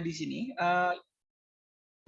di sini. Uh,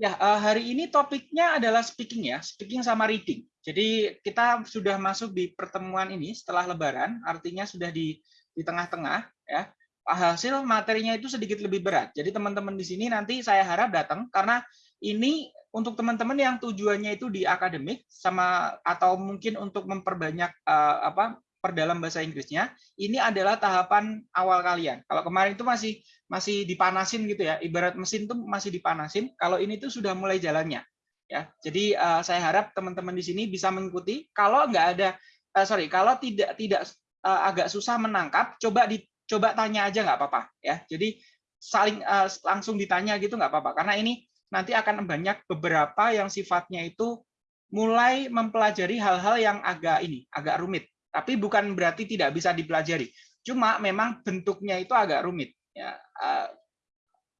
ya, uh, hari ini topiknya adalah speaking ya, speaking sama reading. Jadi kita sudah masuk di pertemuan ini setelah Lebaran, artinya sudah di di tengah-tengah ya. Hasil materinya itu sedikit lebih berat. Jadi teman-teman di sini nanti saya harap datang karena ini untuk teman-teman yang tujuannya itu di akademik sama atau mungkin untuk memperbanyak uh, apa perdalam bahasa Inggrisnya, ini adalah tahapan awal kalian. Kalau kemarin itu masih masih dipanasin gitu ya, ibarat mesin tuh masih dipanasin. Kalau ini tuh sudah mulai jalannya. Ya, jadi uh, saya harap teman-teman di sini bisa mengikuti. Kalau nggak ada, uh, sorry, kalau tidak tidak uh, agak susah menangkap, coba dicoba tanya aja nggak apa-apa ya. Jadi saling uh, langsung ditanya gitu nggak apa-apa. Karena ini nanti akan banyak beberapa yang sifatnya itu mulai mempelajari hal-hal yang agak ini, agak rumit tapi bukan berarti tidak bisa dipelajari. Cuma memang bentuknya itu agak rumit. Ya, uh,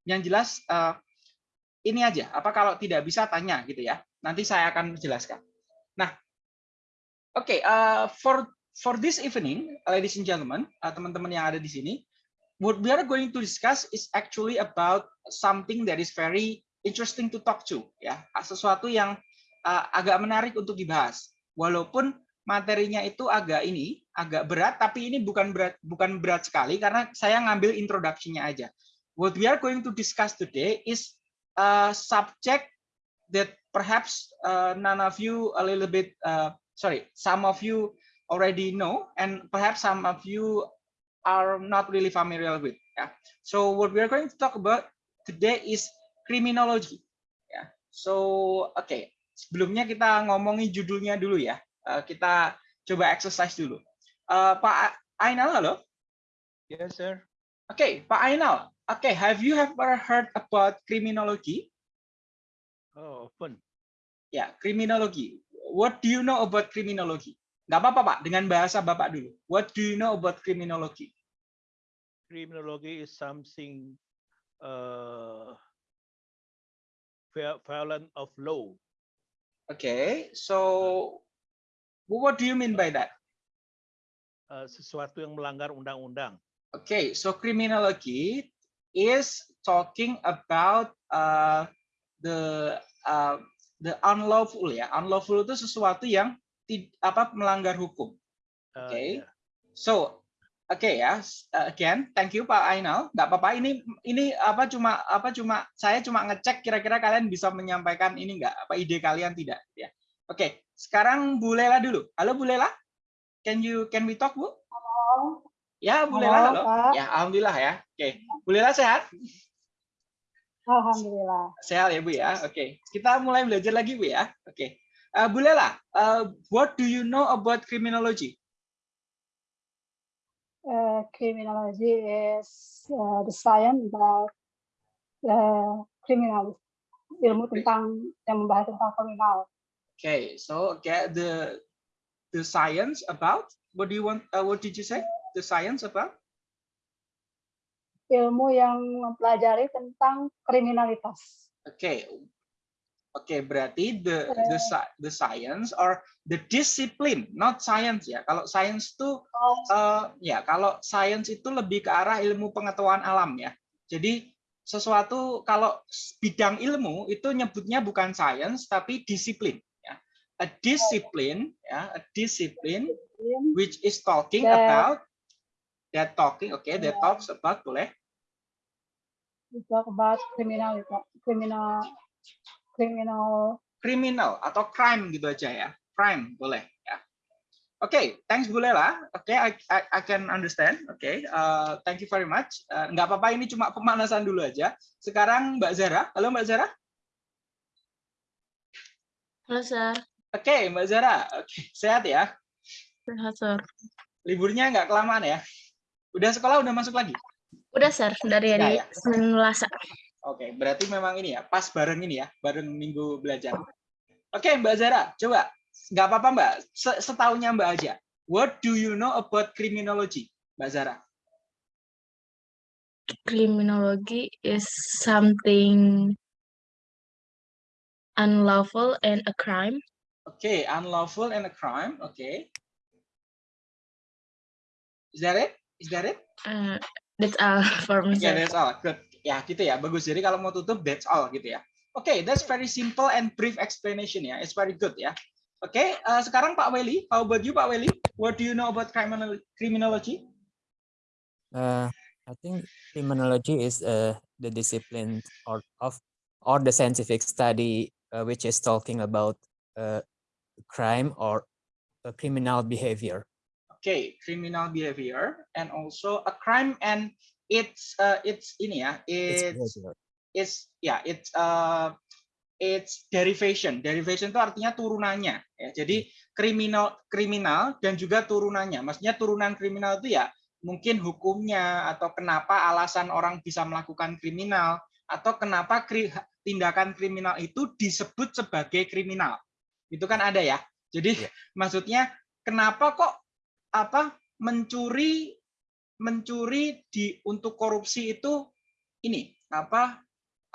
yang jelas uh, ini aja. Apa kalau tidak bisa tanya gitu ya? Nanti saya akan jelaskan. Nah, oke. Okay, uh, for for this evening, ladies and gentlemen, teman-teman yang ada di sini, what we are going to discuss is actually about something that is very interesting to talk to. Ya, sesuatu yang agak menarik untuk dibahas. Walaupun materinya itu agak ini, agak berat, tapi ini bukan berat bukan berat sekali karena saya ngambil introduction-nya aja. What we are going to discuss today is a subject that perhaps uh, none of you a little bit uh, sorry, some of you already know and perhaps some of you are not really familiar with. Yeah. So what we are going to talk about today is criminology. Yeah. So okay. sebelumnya kita ngomongin judulnya dulu ya. Eh, kita coba exercise dulu. Uh, Pak Ainal, halo? Yes, sir. Oke, okay, Pak Ainal. Oke, okay, have you ever heard about criminology? Oh, fun. Ya, yeah, criminology. What do you know about criminology? Nggak apa-apa, Pak. Dengan bahasa Bapak dulu. What do you know about criminology? Criminology is something uh, violent of law. Okay, so What do you mean by that? Uh, sesuatu yang melanggar undang-undang. Okay, so criminology is talking about uh, the uh, the unlawful ya. Unlawful itu sesuatu yang apa melanggar hukum. Oke. Okay. Uh, yeah. So Oke okay, ya, uh, again, thank you Pak Ainal. Nggak apa-apa, ini ini apa cuma apa cuma saya cuma ngecek kira-kira kalian bisa menyampaikan ini nggak apa ide kalian tidak ya. Oke, okay. sekarang Bu Lela dulu. Halo Bu Lela, can you can we talk Bu? Halo. Ya Bu Lela, halo. halo. Ya, alhamdulillah ya. Oke, okay. Bu Lela sehat? Alhamdulillah. Sehat ya Bu ya. Oke, okay. kita mulai belajar lagi Bu ya. Oke, okay. uh, Bu Lela, uh, what do you know about criminology? Uh, criminology is uh, the science about uh, criminal, ilmu tentang yang membahas tentang kriminal. Okay, so get the the science about what do you want? Uh, what did you say? The science about? Ilmu yang mempelajari tentang kriminalitas. Okay, Oke, okay, berarti the the the science or the discipline, not science ya. Kalau science itu oh. uh, ya, kalau science itu lebih ke arah ilmu pengetahuan alam ya. Jadi sesuatu kalau bidang ilmu itu nyebutnya bukan science tapi disiplin a discipline ya a discipline which is talking that, about that talking oke okay, that talks about boleh? We talk about criminal criminal criminal. Criminal atau crime gitu aja ya. Crime boleh ya. Oke okay, thanks Bu Lela. Oke okay, I, I, I can understand. Oke okay, uh, thank you very much. Uh, nggak apa-apa ini cuma pemanasan dulu aja. Sekarang Mbak Zara. Halo Mbak Zara. Halo Sir Oke, okay, Mbak Zara. Okay. Sehat ya? Sehat, Sir. Liburnya nggak kelamaan ya? Udah sekolah, udah masuk lagi? Udah, Sir. Dari hari ya, ya? Senin Selasa. Oke, okay, berarti memang ini ya, pas bareng ini ya, bareng minggu belajar. Oke, okay, Mbak Zara, coba. Nggak apa-apa, Mbak. Setaunya Mbak aja. What do you know about criminology, Mbak Zara? Criminology is something unlawful and a crime. Okay, unlawful and a crime. Okay. Is that it? Is that it? Uh, that's all for me. Yeah, that's all. Good. Ya, gitu ya. Bagus. Jadi kalau mau tutup, that's all gitu ya. Oke, okay, that's very simple and brief explanation ya. It's very good ya. Oke, okay, uh, sekarang Pak Weli, how about you Pak Weli? What do you know about criminal criminology? Uh, I think criminology is uh, the discipline or of or the scientific study uh, which is talking about uh, crime or a criminal behavior. Okay, criminal behavior and also a crime and it's uh, it's ini ya, it's It's it's ya, yeah, it's uh, it's derivation. Derivation itu artinya turunannya ya. Jadi kriminal kriminal dan juga turunannya. Maksudnya turunan kriminal itu ya mungkin hukumnya atau kenapa alasan orang bisa melakukan kriminal atau kenapa kri, tindakan kriminal itu disebut sebagai kriminal. Itu kan ada ya. Jadi Ya. maksudnya kenapa kok apa mencuri mencuri di untuk korupsi itu ini apa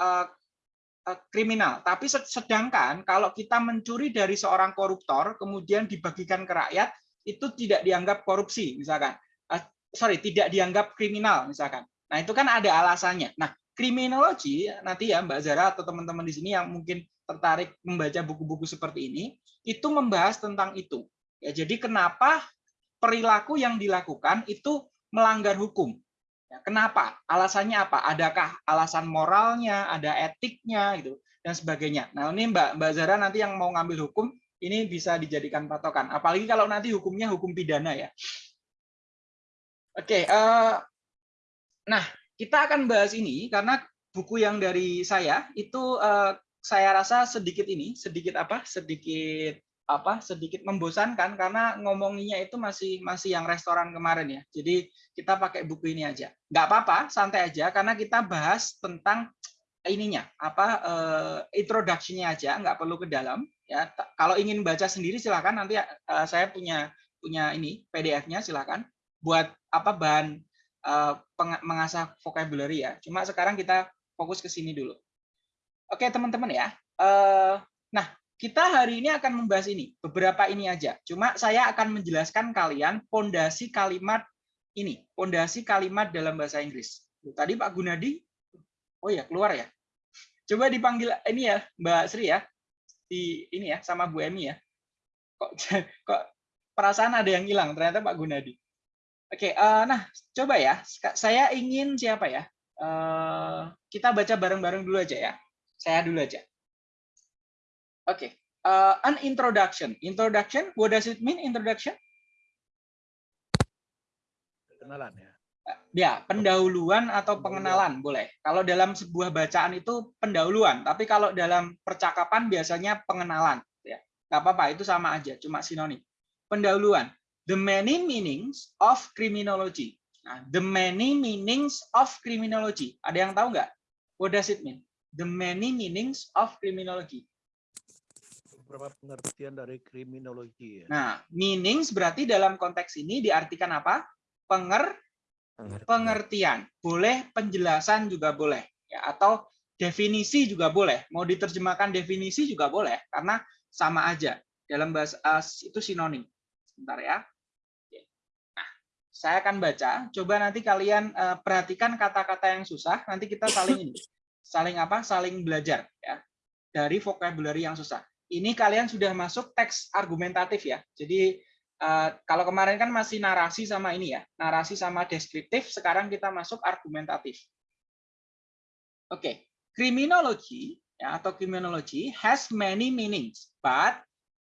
uh, uh, kriminal. Tapi se- sedangkan kalau kita mencuri dari seorang koruptor kemudian dibagikan ke rakyat itu tidak dianggap korupsi misalkan. Uh, sorry, tidak dianggap kriminal misalkan. Nah, itu kan ada alasannya. Nah, kriminologi nanti ya Mbak Zara atau teman-teman di sini yang mungkin tertarik membaca buku-buku seperti ini, itu membahas tentang itu. Ya, jadi kenapa perilaku yang dilakukan itu melanggar hukum? Ya, kenapa? Alasannya apa? Adakah alasan moralnya, ada etiknya gitu dan sebagainya. Nah, ini Mbak Mbak Zara nanti yang mau ngambil hukum ini bisa dijadikan patokan. Apalagi kalau nanti hukumnya hukum pidana ya. Oke, eh, nah kita akan bahas ini karena buku yang dari saya itu eh, saya rasa sedikit ini, sedikit apa? Sedikit apa? Sedikit membosankan karena ngomonginya itu masih masih yang restoran kemarin ya. Jadi kita pakai buku ini aja. Nggak apa-apa, santai aja karena kita bahas tentang ininya apa eh, introduction-nya aja, nggak perlu ke dalam ya. Kalau ingin baca sendiri silakan nanti eh, saya punya punya ini PDF-nya silakan buat apa bahan peng- mengasah vocabulary ya. Cuma sekarang kita fokus ke sini dulu. Oke teman-teman ya. Eh, nah kita hari ini akan membahas ini beberapa ini aja. Cuma saya akan menjelaskan kalian pondasi kalimat ini, pondasi kalimat dalam bahasa Inggris. Tadi Pak Gunadi, oh ya keluar ya. Coba dipanggil ini ya Mbak Sri ya, di ini ya sama Bu Emi ya. Kok kok perasaan ada yang hilang ternyata Pak Gunadi. Oke, eh, nah coba ya. Saya ingin siapa ya? Eh, kita baca bareng-bareng dulu aja ya. Saya dulu aja. Oke, eh, an introduction. Introduction, what does it mean introduction? Kenalan ya. Ya, pendahuluan atau pengenalan boleh. Kalau dalam sebuah bacaan itu pendahuluan, tapi kalau dalam percakapan biasanya pengenalan. Ya, nggak apa-apa, itu sama aja, cuma sinonim. Pendahuluan. The many meanings of criminology. Nah, the many meanings of criminology. Ada yang tahu nggak? What does it mean? The many meanings of criminology. Beberapa pengertian dari kriminologi ya. Nah, meanings berarti dalam konteks ini diartikan apa? Penger Pengertian. pengertian, boleh penjelasan juga boleh, ya atau definisi juga boleh. Mau diterjemahkan definisi juga boleh, karena sama aja dalam bahasa eh, itu sinonim. Sebentar ya. Oke. Nah, saya akan baca. Coba nanti kalian eh, perhatikan kata-kata yang susah. Nanti kita saling ini, saling apa? Saling belajar ya dari vocabulary yang susah. Ini kalian sudah masuk teks argumentatif ya. Jadi Eh, kalau kemarin kan masih narasi sama ini ya, narasi sama deskriptif, sekarang kita masuk argumentatif. Oke, criminology ya, atau criminology has many meanings, but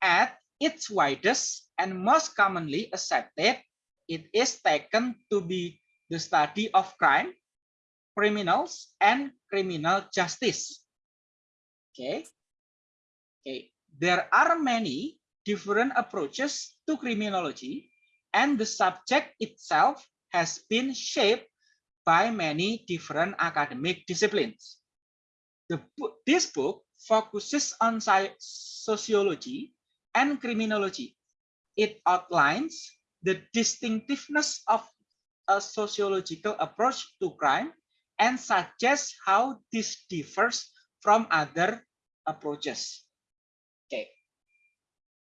at its widest and most commonly accepted, it is taken to be the study of crime, criminals, and criminal justice. Okay. Okay. There are many different approaches to criminology, and the subject itself has been shaped by many different academic disciplines. The this book focuses on sociology and criminology. It outlines the distinctiveness of a sociological approach to crime and suggests how this differs from other approaches. Oke,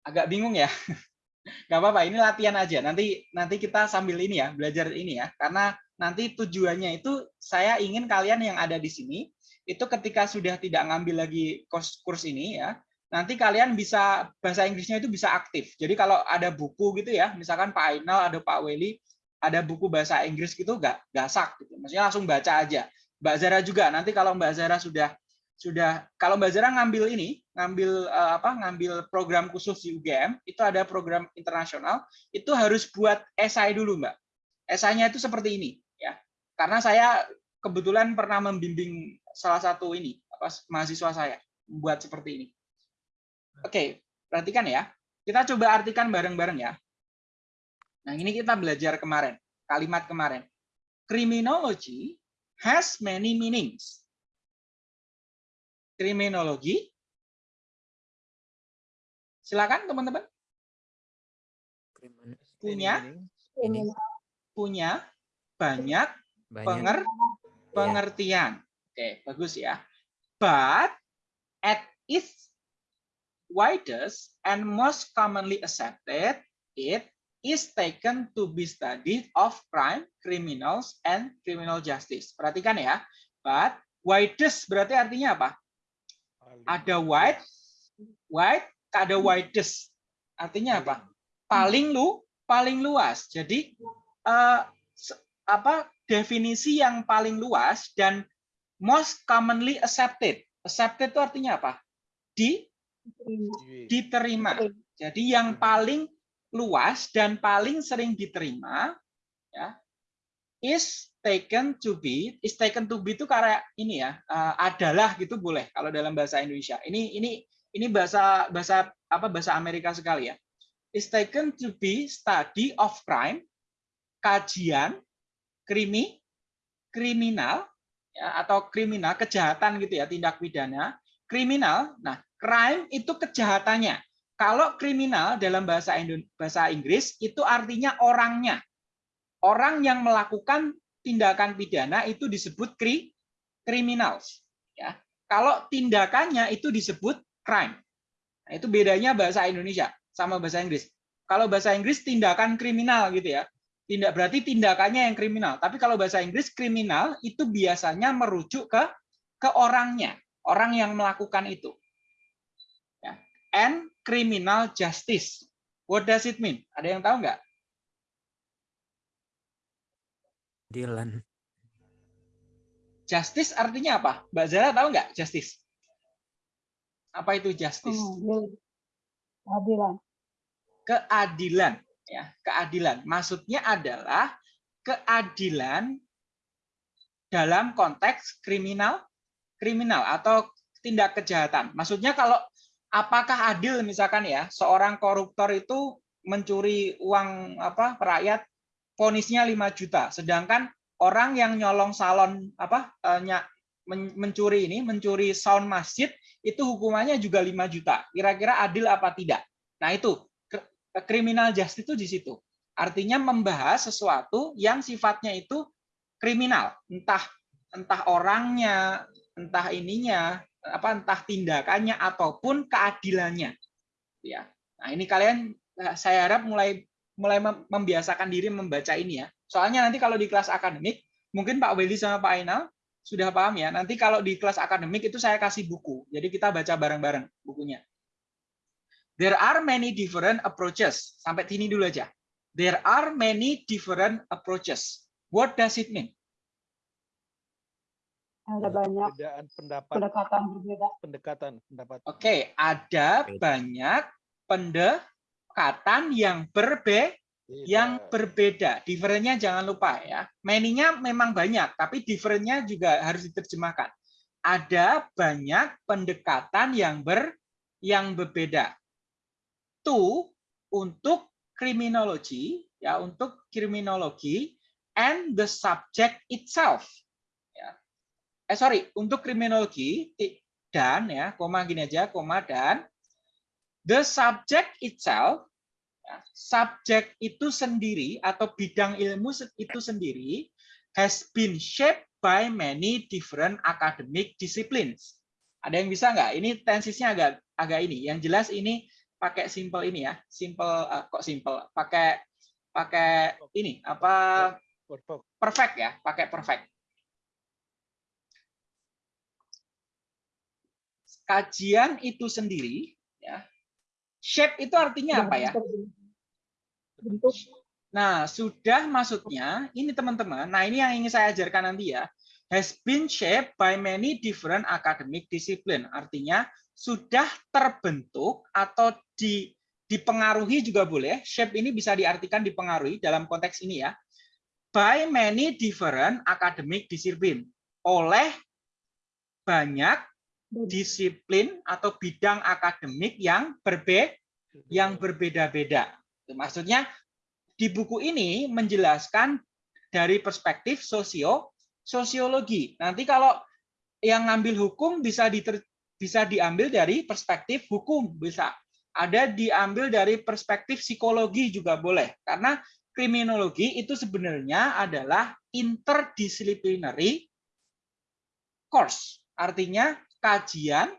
agak bingung ya. Nggak apa-apa ini latihan aja. Nanti nanti kita sambil ini ya belajar ini ya. Karena nanti tujuannya itu saya ingin kalian yang ada di sini itu ketika sudah tidak ngambil lagi kurs kurs ini ya nanti kalian bisa bahasa Inggrisnya itu bisa aktif. Jadi kalau ada buku gitu ya misalkan Pak Ainal ada Pak Weli ada buku bahasa Inggris gitu nggak gasak gitu. Maksudnya langsung baca aja. Mbak Zara juga nanti kalau Mbak Zara sudah sudah kalau Mbak Zara ngambil ini ngambil eh, apa ngambil program khusus di UGM itu ada program internasional itu harus buat esai dulu Mbak. Esainya itu seperti ini ya. Karena saya kebetulan pernah membimbing salah satu ini apa mahasiswa saya membuat seperti ini. Oke perhatikan ya. Kita coba artikan bareng-bareng ya nah ini kita belajar kemarin kalimat kemarin. Criminology has many meanings. Kriminologi. Silakan teman-teman. Punya. punya. Banyak. Banyak. Penger pengertian. Oke, bagus ya. But at its widest and most commonly accepted, it is taken to be studied of crime, criminals, and criminal justice. Perhatikan ya. But widest berarti artinya apa? ada wide, wide, ada widest. Artinya apa? Paling lu, paling luas. Jadi eh, se- apa definisi yang paling luas dan most commonly accepted. Accepted itu artinya apa? Di diterima. Jadi yang paling luas dan paling sering diterima ya is taken to be is taken to be itu karena ini ya eh, adalah gitu boleh kalau dalam bahasa Indonesia. Ini ini ini bahasa bahasa apa bahasa Amerika sekali ya. Is taken to be study of crime kajian krimi kriminal ya, atau kriminal kejahatan gitu ya tindak pidana kriminal. Nah, crime itu kejahatannya. Kalau kriminal dalam bahasa bahasa Inggris itu artinya orangnya. Orang yang melakukan tindakan pidana itu disebut kri criminals ya. Kalau tindakannya itu disebut crime. Nah, itu bedanya bahasa Indonesia sama bahasa Inggris. Kalau bahasa Inggris tindakan kriminal gitu ya. Tindak berarti tindakannya yang kriminal. Tapi kalau bahasa Inggris kriminal itu biasanya merujuk ke ke orangnya, orang yang melakukan itu. Ya. And criminal justice. What does it mean? Ada yang tahu nggak? Dylan. Justice artinya apa? Mbak Zara tahu nggak justice? Apa itu justice? Oh, keadilan. Keadilan, ya, keadilan. Maksudnya adalah keadilan dalam konteks kriminal, kriminal atau tindak kejahatan. Maksudnya kalau apakah adil misalkan ya seorang koruptor itu mencuri uang apa rakyat vonisnya 5 juta, sedangkan orang yang nyolong salon apa men- mencuri ini, mencuri sound masjid itu hukumannya juga 5 juta. Kira-kira adil apa tidak? Nah, itu kr- criminal justice itu di situ. Artinya membahas sesuatu yang sifatnya itu kriminal, entah entah orangnya, entah ininya, apa entah tindakannya ataupun keadilannya. Ya. Nah, ini kalian eh, saya harap mulai mulai mem- membiasakan diri membaca ini ya. Soalnya nanti kalau di kelas akademik, mungkin Pak Weli sama Pak Ainal sudah paham ya. Nanti kalau di kelas akademik itu saya kasih buku. Jadi kita baca bareng-bareng bukunya. There are many different approaches. Sampai sini dulu aja. There are many different approaches. What does it mean? Ada banyak Perbedaan pendapat, pendekatan berbeda. pendekatan pendapat. Oke, ada Beda. banyak pendekatan yang berbe yang Beda. berbeda. Differentnya jangan lupa ya. Many-nya memang banyak, tapi differentnya juga harus diterjemahkan. Ada banyak pendekatan yang ber yang berbeda. To untuk kriminologi ya untuk kriminologi and the subject itself. Eh sorry, untuk kriminologi dan ya, koma gini aja, koma dan the subject itself Ya, subjek itu sendiri atau bidang ilmu itu sendiri has been shaped by many different academic disciplines. Ada yang bisa nggak? Ini tensisnya agak agak ini. Yang jelas ini pakai simple ini ya, simple eh, kok simple, pakai pakai ini apa perfect ya, pakai perfect. Kajian itu sendiri ya. Shape itu artinya apa ya? Bentuk. Nah, sudah maksudnya ini teman-teman. Nah, ini yang ingin saya ajarkan nanti ya. Has been shaped by many different academic discipline. Artinya sudah terbentuk atau di dipengaruhi juga boleh. Shape ini bisa diartikan dipengaruhi dalam konteks ini ya. By many different academic discipline. Oleh banyak disiplin atau bidang akademik yang berbeda yang berbeda-beda. Maksudnya di buku ini menjelaskan dari perspektif sosio sosiologi. Nanti kalau yang ngambil hukum bisa diter, bisa diambil dari perspektif hukum, bisa ada diambil dari perspektif psikologi juga boleh. Karena kriminologi itu sebenarnya adalah interdisciplinary course. Artinya kajian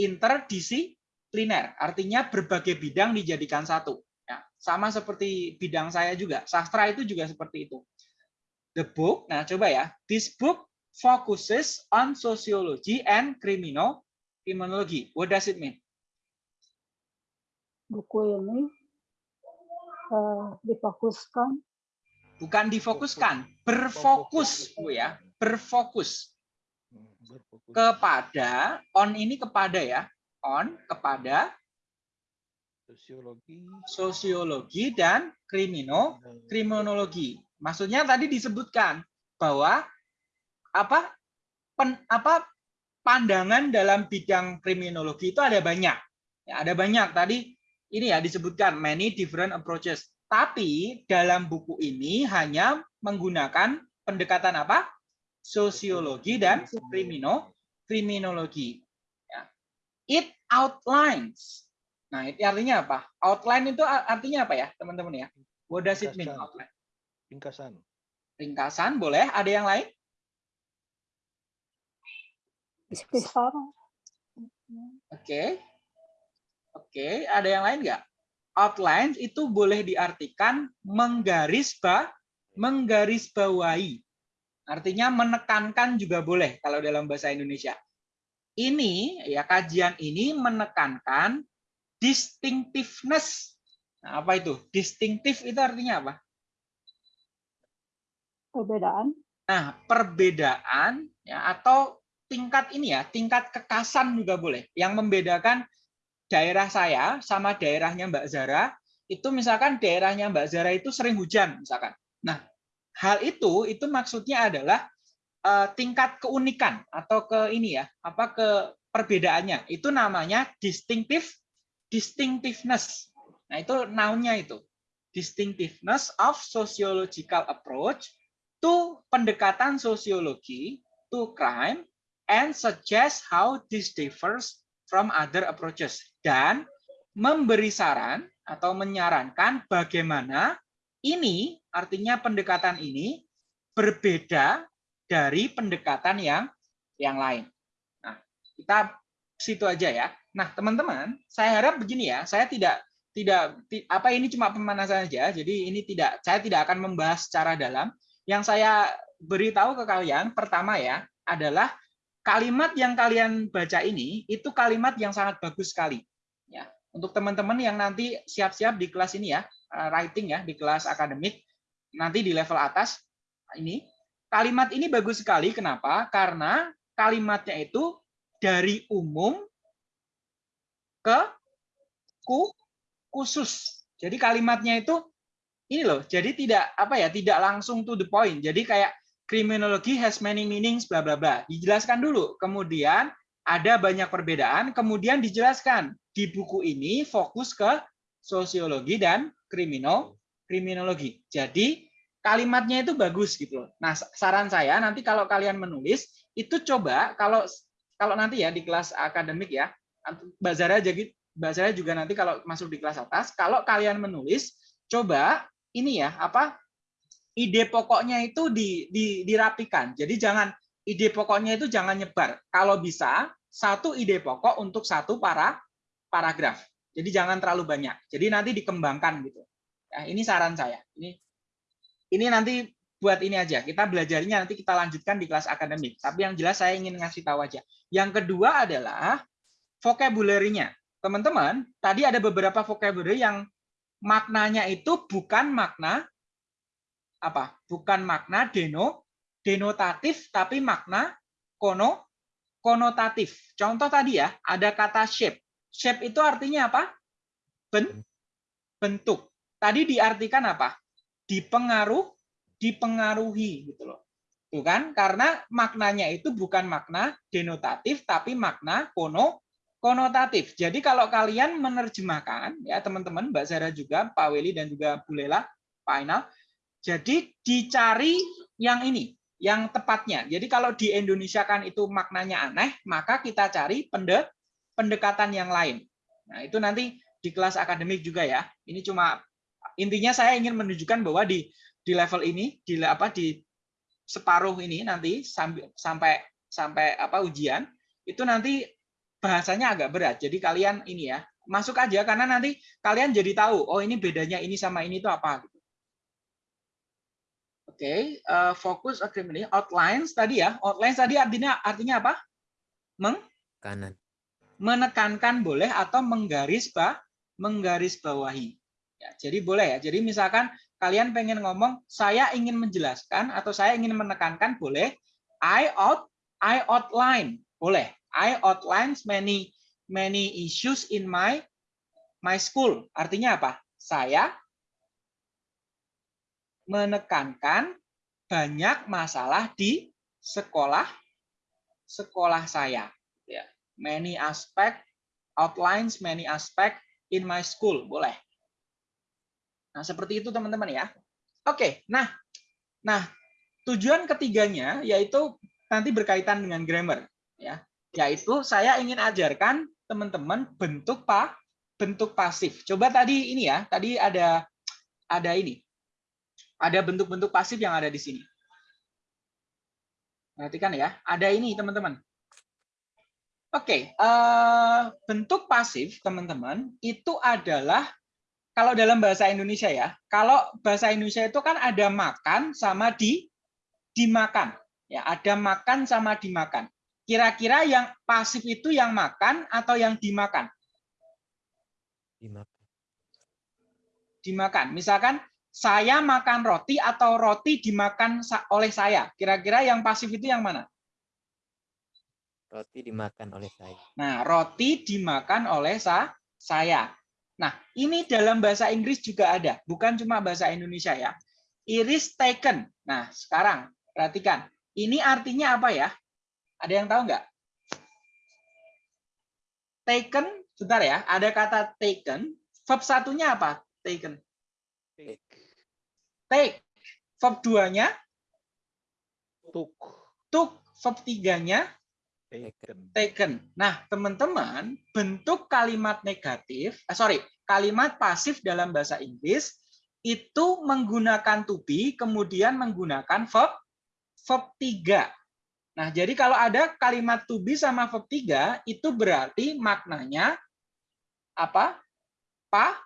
interdisipliner. Artinya berbagai bidang dijadikan satu. Ya, sama seperti bidang saya juga. Sastra itu juga seperti itu. The book, nah coba ya. This book focuses on sociology and criminal criminology. What does it mean? Buku ini eh, difokuskan Bukan difokuskan, berfokus, Bu ya. Berfokus. Kepada on ini kepada ya. On kepada Sosiologi. sosiologi dan krimino kriminologi. Maksudnya tadi disebutkan bahwa apa pen, apa pandangan dalam bidang kriminologi itu ada banyak. Ya, ada banyak tadi ini ya disebutkan many different approaches. Tapi dalam buku ini hanya menggunakan pendekatan apa? Sosiologi dan krimino kriminologi. Ya. It outlines. Nah, itu artinya apa? Outline itu artinya apa ya, teman-teman ya? What does it mean outline? Ringkasan. ringkasan boleh ada yang lain ikhtisar oke oke ada yang lain nggak outline itu boleh diartikan menggaris ba menggaris bawahi artinya menekankan juga boleh kalau dalam bahasa Indonesia. Ini ya kajian ini menekankan distinctiveness. Nah, apa itu? Distinctive itu artinya apa? Perbedaan. Nah, perbedaan ya atau tingkat ini ya, tingkat kekasan juga boleh. Yang membedakan daerah saya sama daerahnya Mbak Zara, itu misalkan daerahnya Mbak Zara itu sering hujan misalkan. Nah, hal itu itu maksudnya adalah eh, tingkat keunikan atau ke ini ya, apa ke perbedaannya. Itu namanya distinctive distinctiveness. Nah, itu noun-nya itu. Distinctiveness of sociological approach to pendekatan sosiologi to crime and suggest how this differs from other approaches dan memberi saran atau menyarankan bagaimana ini artinya pendekatan ini berbeda dari pendekatan yang yang lain. Nah, kita situ aja ya. Nah, teman-teman, saya harap begini ya, saya tidak tidak ti- apa ini cuma pemanasan saja. Jadi ini tidak saya tidak akan membahas secara dalam. Yang saya beritahu ke kalian pertama ya adalah kalimat yang kalian baca ini itu kalimat yang sangat bagus sekali. Ya, untuk teman-teman yang nanti siap-siap di kelas ini ya, writing ya di kelas akademik nanti di level atas ini kalimat ini bagus sekali. Kenapa? Karena kalimatnya itu dari umum ke ku khusus. Jadi kalimatnya itu ini loh. Jadi tidak apa ya, tidak langsung to the point. Jadi kayak criminology has many meanings bla bla bla. Dijelaskan dulu. Kemudian ada banyak perbedaan, kemudian dijelaskan di buku ini fokus ke sosiologi dan krimino kriminologi. Jadi kalimatnya itu bagus gitu loh. Nah, saran saya nanti kalau kalian menulis itu coba kalau kalau nanti ya di kelas akademik ya, Mbak Zara jadi Mbak Zara juga nanti kalau masuk di kelas atas, kalau kalian menulis coba ini ya, apa ide pokoknya itu di, di, dirapikan. Jadi jangan ide pokoknya itu jangan nyebar. Kalau bisa satu ide pokok untuk satu para paragraf. Jadi jangan terlalu banyak. Jadi nanti dikembangkan gitu. Nah, ini saran saya. Ini ini nanti buat ini aja. Kita belajarnya nanti kita lanjutkan di kelas akademik. Tapi yang jelas saya ingin ngasih tahu aja. Yang kedua adalah vocabulary-nya. Teman-teman, tadi ada beberapa vocabulary yang maknanya itu bukan makna apa? Bukan makna deno denotatif tapi makna kono konotatif. Contoh tadi ya, ada kata shape. Shape itu artinya apa? Ben, bentuk. Tadi diartikan apa? Dipengaruh, dipengaruhi gitu loh. Tuh kan? Karena maknanya itu bukan makna denotatif tapi makna kono konotatif. Jadi kalau kalian menerjemahkan ya teman-teman, Mbak Zara juga, Pak Weli dan juga Bu Lela, Pak Ainal, jadi dicari yang ini, yang tepatnya. Jadi kalau di Indonesia kan itu maknanya aneh, maka kita cari pende, pendekatan yang lain. Nah, itu nanti di kelas akademik juga ya. Ini cuma intinya saya ingin menunjukkan bahwa di di level ini di apa di separuh ini nanti sampai sampai apa ujian itu nanti bahasanya agak berat. Jadi kalian ini ya, masuk aja karena nanti kalian jadi tahu oh ini bedanya ini sama ini itu apa gitu. Oke, okay, uh, fokus agreement outlines tadi ya. Outlines tadi artinya artinya apa? Meng kanan. Menekankan boleh atau menggaris bah menggaris bawahi. Ya, jadi boleh ya. Jadi misalkan kalian pengen ngomong saya ingin menjelaskan atau saya ingin menekankan boleh I out I outline boleh. I outlines many many issues in my my school. Artinya apa? Saya menekankan banyak masalah di sekolah sekolah saya. Many aspect outlines many aspect in my school boleh. Nah seperti itu teman-teman ya. Oke, nah, nah tujuan ketiganya yaitu nanti berkaitan dengan grammar ya, yaitu saya ingin ajarkan teman-teman bentuk pa bentuk pasif. Coba tadi ini ya, tadi ada ada ini ada bentuk-bentuk pasif yang ada di sini. Perhatikan ya, ada ini teman-teman. Oke, uh, bentuk pasif teman-teman itu adalah kalau dalam bahasa Indonesia ya, kalau bahasa Indonesia itu kan ada makan sama di dimakan. Ya, ada makan sama dimakan. Kira-kira yang pasif itu yang makan atau yang dimakan? Dimakan. Dimakan. Misalkan saya makan roti atau roti dimakan oleh saya. Kira-kira yang pasif itu yang mana? Roti dimakan oleh saya. Nah, roti dimakan oleh sa saya. Nah, ini dalam bahasa Inggris juga ada, bukan cuma bahasa Indonesia ya. Iris taken. Nah, sekarang perhatikan. Ini artinya apa ya? Ada yang tahu nggak? Taken, sebentar ya. Ada kata taken. Verb satunya apa? Taken. Take. Take. Verb duanya Took. took. Verb tiganya Taken. taken. Nah, teman-teman, bentuk kalimat negatif, eh, sorry, kalimat pasif dalam bahasa Inggris itu menggunakan to be, kemudian menggunakan verb verb 3. Nah, jadi kalau ada kalimat to be sama verb 3, itu berarti maknanya apa? Pa,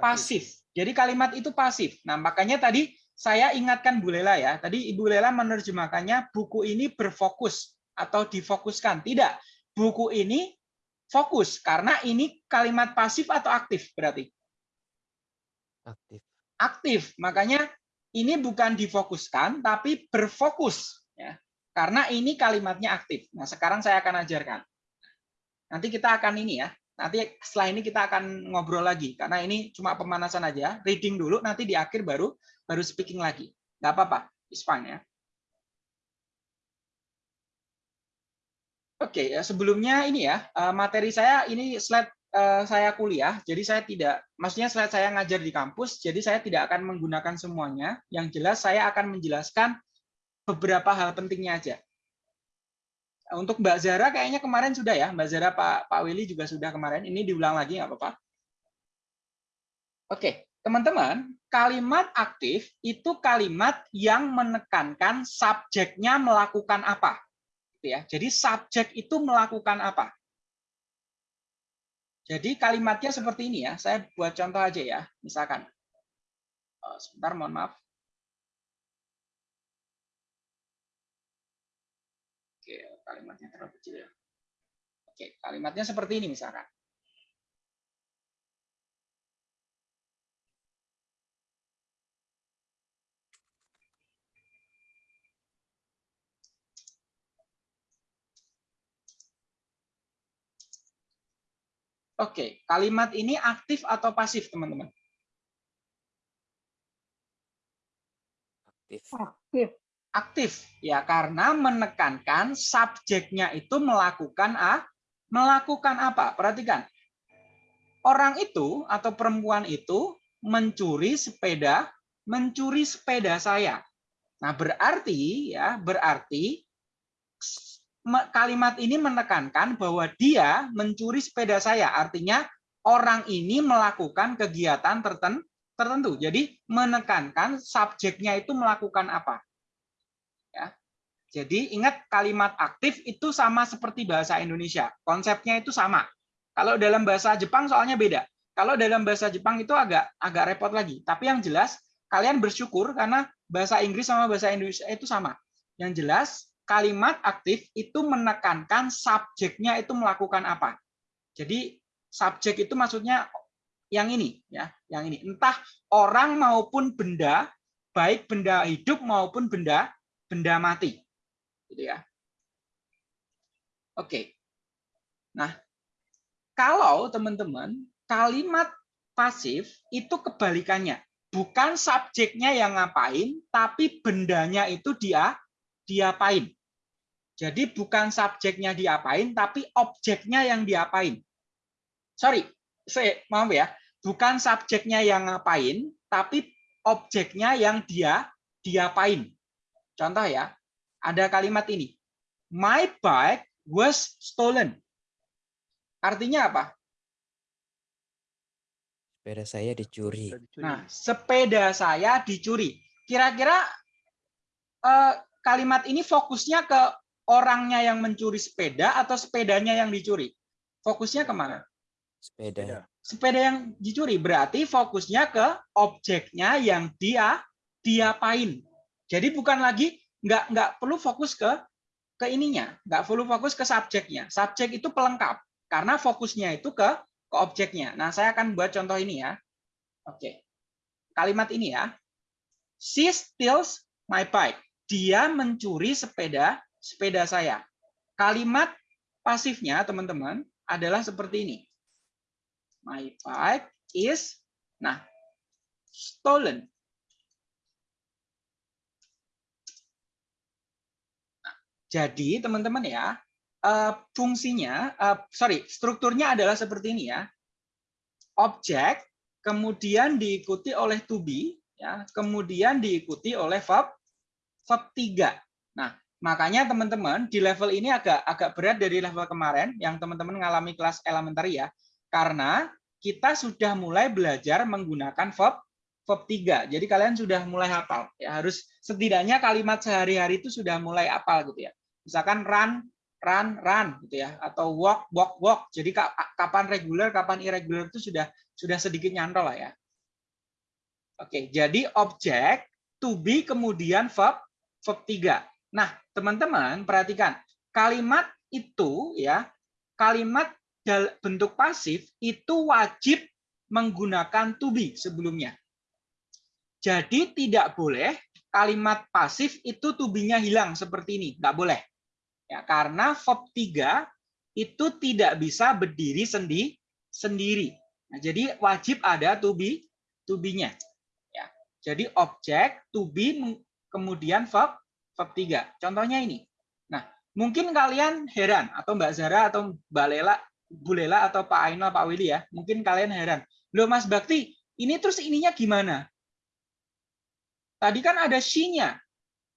pasif. Jadi kalimat itu pasif. Nah, makanya tadi saya ingatkan Bu Lela ya. Tadi Ibu Lela menerjemahkannya buku ini berfokus atau difokuskan. Tidak. Buku ini fokus karena ini kalimat pasif atau aktif berarti? Aktif. Aktif. Makanya ini bukan difokuskan tapi berfokus ya. Karena ini kalimatnya aktif. Nah, sekarang saya akan ajarkan. Nanti kita akan ini ya. Nanti setelah ini kita akan ngobrol lagi karena ini cuma pemanasan aja, reading dulu nanti di akhir baru baru speaking lagi. Nggak apa-apa, it's fine ya. Oke, okay, sebelumnya ini ya, materi saya ini slide saya kuliah, jadi saya tidak, maksudnya slide saya ngajar di kampus, jadi saya tidak akan menggunakan semuanya. Yang jelas saya akan menjelaskan beberapa hal pentingnya aja. Untuk Mbak Zara kayaknya kemarin sudah ya, Mbak Zara Pak Pak Willy juga sudah kemarin. Ini diulang lagi nggak apa-apa. Oke, teman-teman, kalimat aktif itu kalimat yang menekankan subjeknya melakukan apa. Gitu ya. Jadi subjek itu melakukan apa? Jadi kalimatnya seperti ini ya. Saya buat contoh aja ya. Misalkan. Oh, sebentar, mohon maaf. Oke, kalimatnya terlalu kecil ya. Oke, kalimatnya seperti ini misalkan. Oke, kalimat ini aktif atau pasif, teman-teman? Aktif. Aktif. Aktif, ya karena menekankan subjeknya itu melakukan a, melakukan apa? Perhatikan, orang itu atau perempuan itu mencuri sepeda, mencuri sepeda saya. Nah, berarti ya, berarti kalimat ini menekankan bahwa dia mencuri sepeda saya. Artinya orang ini melakukan kegiatan tertentu. Jadi menekankan subjeknya itu melakukan apa. Ya. Jadi ingat kalimat aktif itu sama seperti bahasa Indonesia. Konsepnya itu sama. Kalau dalam bahasa Jepang soalnya beda. Kalau dalam bahasa Jepang itu agak agak repot lagi. Tapi yang jelas kalian bersyukur karena bahasa Inggris sama bahasa Indonesia itu sama. Yang jelas kalimat aktif itu menekankan subjeknya itu melakukan apa. Jadi subjek itu maksudnya yang ini ya, yang ini. Entah orang maupun benda, baik benda hidup maupun benda benda mati. Gitu ya. Oke. Nah, kalau teman-teman kalimat pasif itu kebalikannya. Bukan subjeknya yang ngapain, tapi bendanya itu dia diapain. Jadi bukan subjeknya diapain, tapi objeknya yang diapain. Sorry, saya maaf ya, bukan subjeknya yang ngapain, tapi objeknya yang dia diapain. Contoh ya, ada kalimat ini. My bike was stolen. Artinya apa? Sepeda saya dicuri. Nah, sepeda saya dicuri. Kira-kira eh, kalimat ini fokusnya ke orangnya yang mencuri sepeda atau sepedanya yang dicuri? Fokusnya ke mana? Sepeda. Sepeda yang dicuri berarti fokusnya ke objeknya yang dia diapain. Jadi bukan lagi nggak nggak perlu fokus ke ke ininya, nggak perlu fokus ke subjeknya. Subjek itu pelengkap karena fokusnya itu ke ke objeknya. Nah, saya akan buat contoh ini ya. Oke. Kalimat ini ya. She steals my bike. Dia mencuri sepeda sepeda saya. Kalimat pasifnya, teman-teman, adalah seperti ini. My bike is, nah, stolen. Nah, jadi, teman-teman ya, eh, fungsinya, eh, sorry, strukturnya adalah seperti ini ya. Objek, kemudian diikuti oleh to be, ya, kemudian diikuti oleh verb, verb 3. Nah, Makanya teman-teman di level ini agak agak berat dari level kemarin yang teman-teman mengalami kelas elementary ya. Karena kita sudah mulai belajar menggunakan verb verb 3. Jadi kalian sudah mulai hafal. Ya, harus setidaknya kalimat sehari-hari itu sudah mulai hafal gitu ya. Misalkan run, run, run gitu ya atau walk, walk, walk. Jadi kapan reguler, kapan irregular itu sudah sudah sedikit nyantol lah ya. Oke, jadi objek to be kemudian verb verb 3. Nah, teman-teman perhatikan kalimat itu ya, kalimat bentuk pasif itu wajib menggunakan to be sebelumnya. Jadi tidak boleh kalimat pasif itu to be-nya hilang seperti ini, nggak boleh. Ya, karena verb 3 itu tidak bisa berdiri sendi sendiri. Nah, jadi wajib ada to be to be-nya. Ya. Jadi objek to be kemudian verb bab 3. Contohnya ini. Nah, mungkin kalian heran atau Mbak Zara atau Mbak Lela, Bu Lela atau Pak Ainal, Pak Willy ya, mungkin kalian heran. Loh Mas Bakti, ini terus ininya gimana? Tadi kan ada she-nya.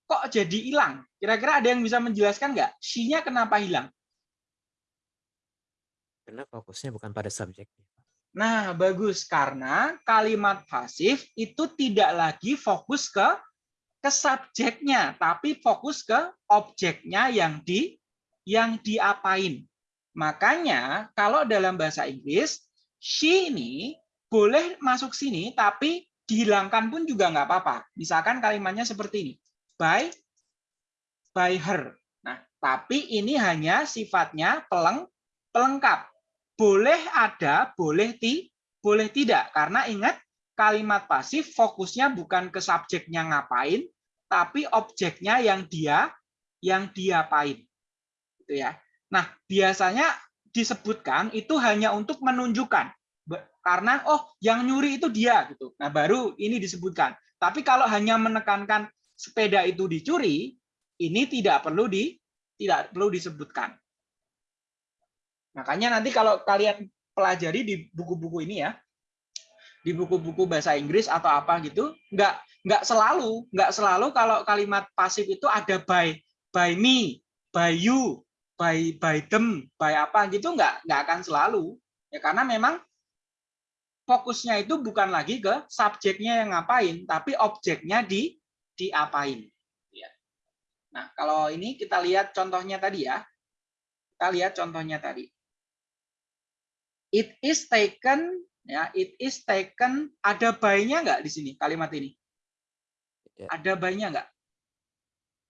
Kok jadi hilang? Kira-kira ada yang bisa menjelaskan nggak? She-nya kenapa hilang? Karena fokusnya bukan pada subjek. Nah, bagus. Karena kalimat pasif itu tidak lagi fokus ke ke subjeknya, tapi fokus ke objeknya yang di yang diapain. Makanya kalau dalam bahasa Inggris, she ini boleh masuk sini, tapi dihilangkan pun juga nggak apa-apa. Misalkan kalimatnya seperti ini, by by her. Nah, Tapi ini hanya sifatnya peleng pelengkap. Boleh ada, boleh ti, boleh tidak. Karena ingat kalimat pasif fokusnya bukan ke subjeknya ngapain, tapi objeknya yang dia yang diapain. Gitu ya. Nah, biasanya disebutkan itu hanya untuk menunjukkan karena oh yang nyuri itu dia gitu. Nah, baru ini disebutkan. Tapi kalau hanya menekankan sepeda itu dicuri, ini tidak perlu di tidak perlu disebutkan. Makanya nanti kalau kalian pelajari di buku-buku ini ya, di buku-buku bahasa Inggris atau apa gitu, nggak nggak selalu nggak selalu kalau kalimat pasif itu ada by by me, by you, by by them, by apa gitu nggak nggak akan selalu ya karena memang fokusnya itu bukan lagi ke subjeknya yang ngapain, tapi objeknya di diapain. Ya. Nah, kalau ini kita lihat contohnya tadi ya. Kita lihat contohnya tadi. It is taken, ya, it is taken. Ada bayinya nggak di sini kalimat ini? Tidak. Ada bayinya nggak?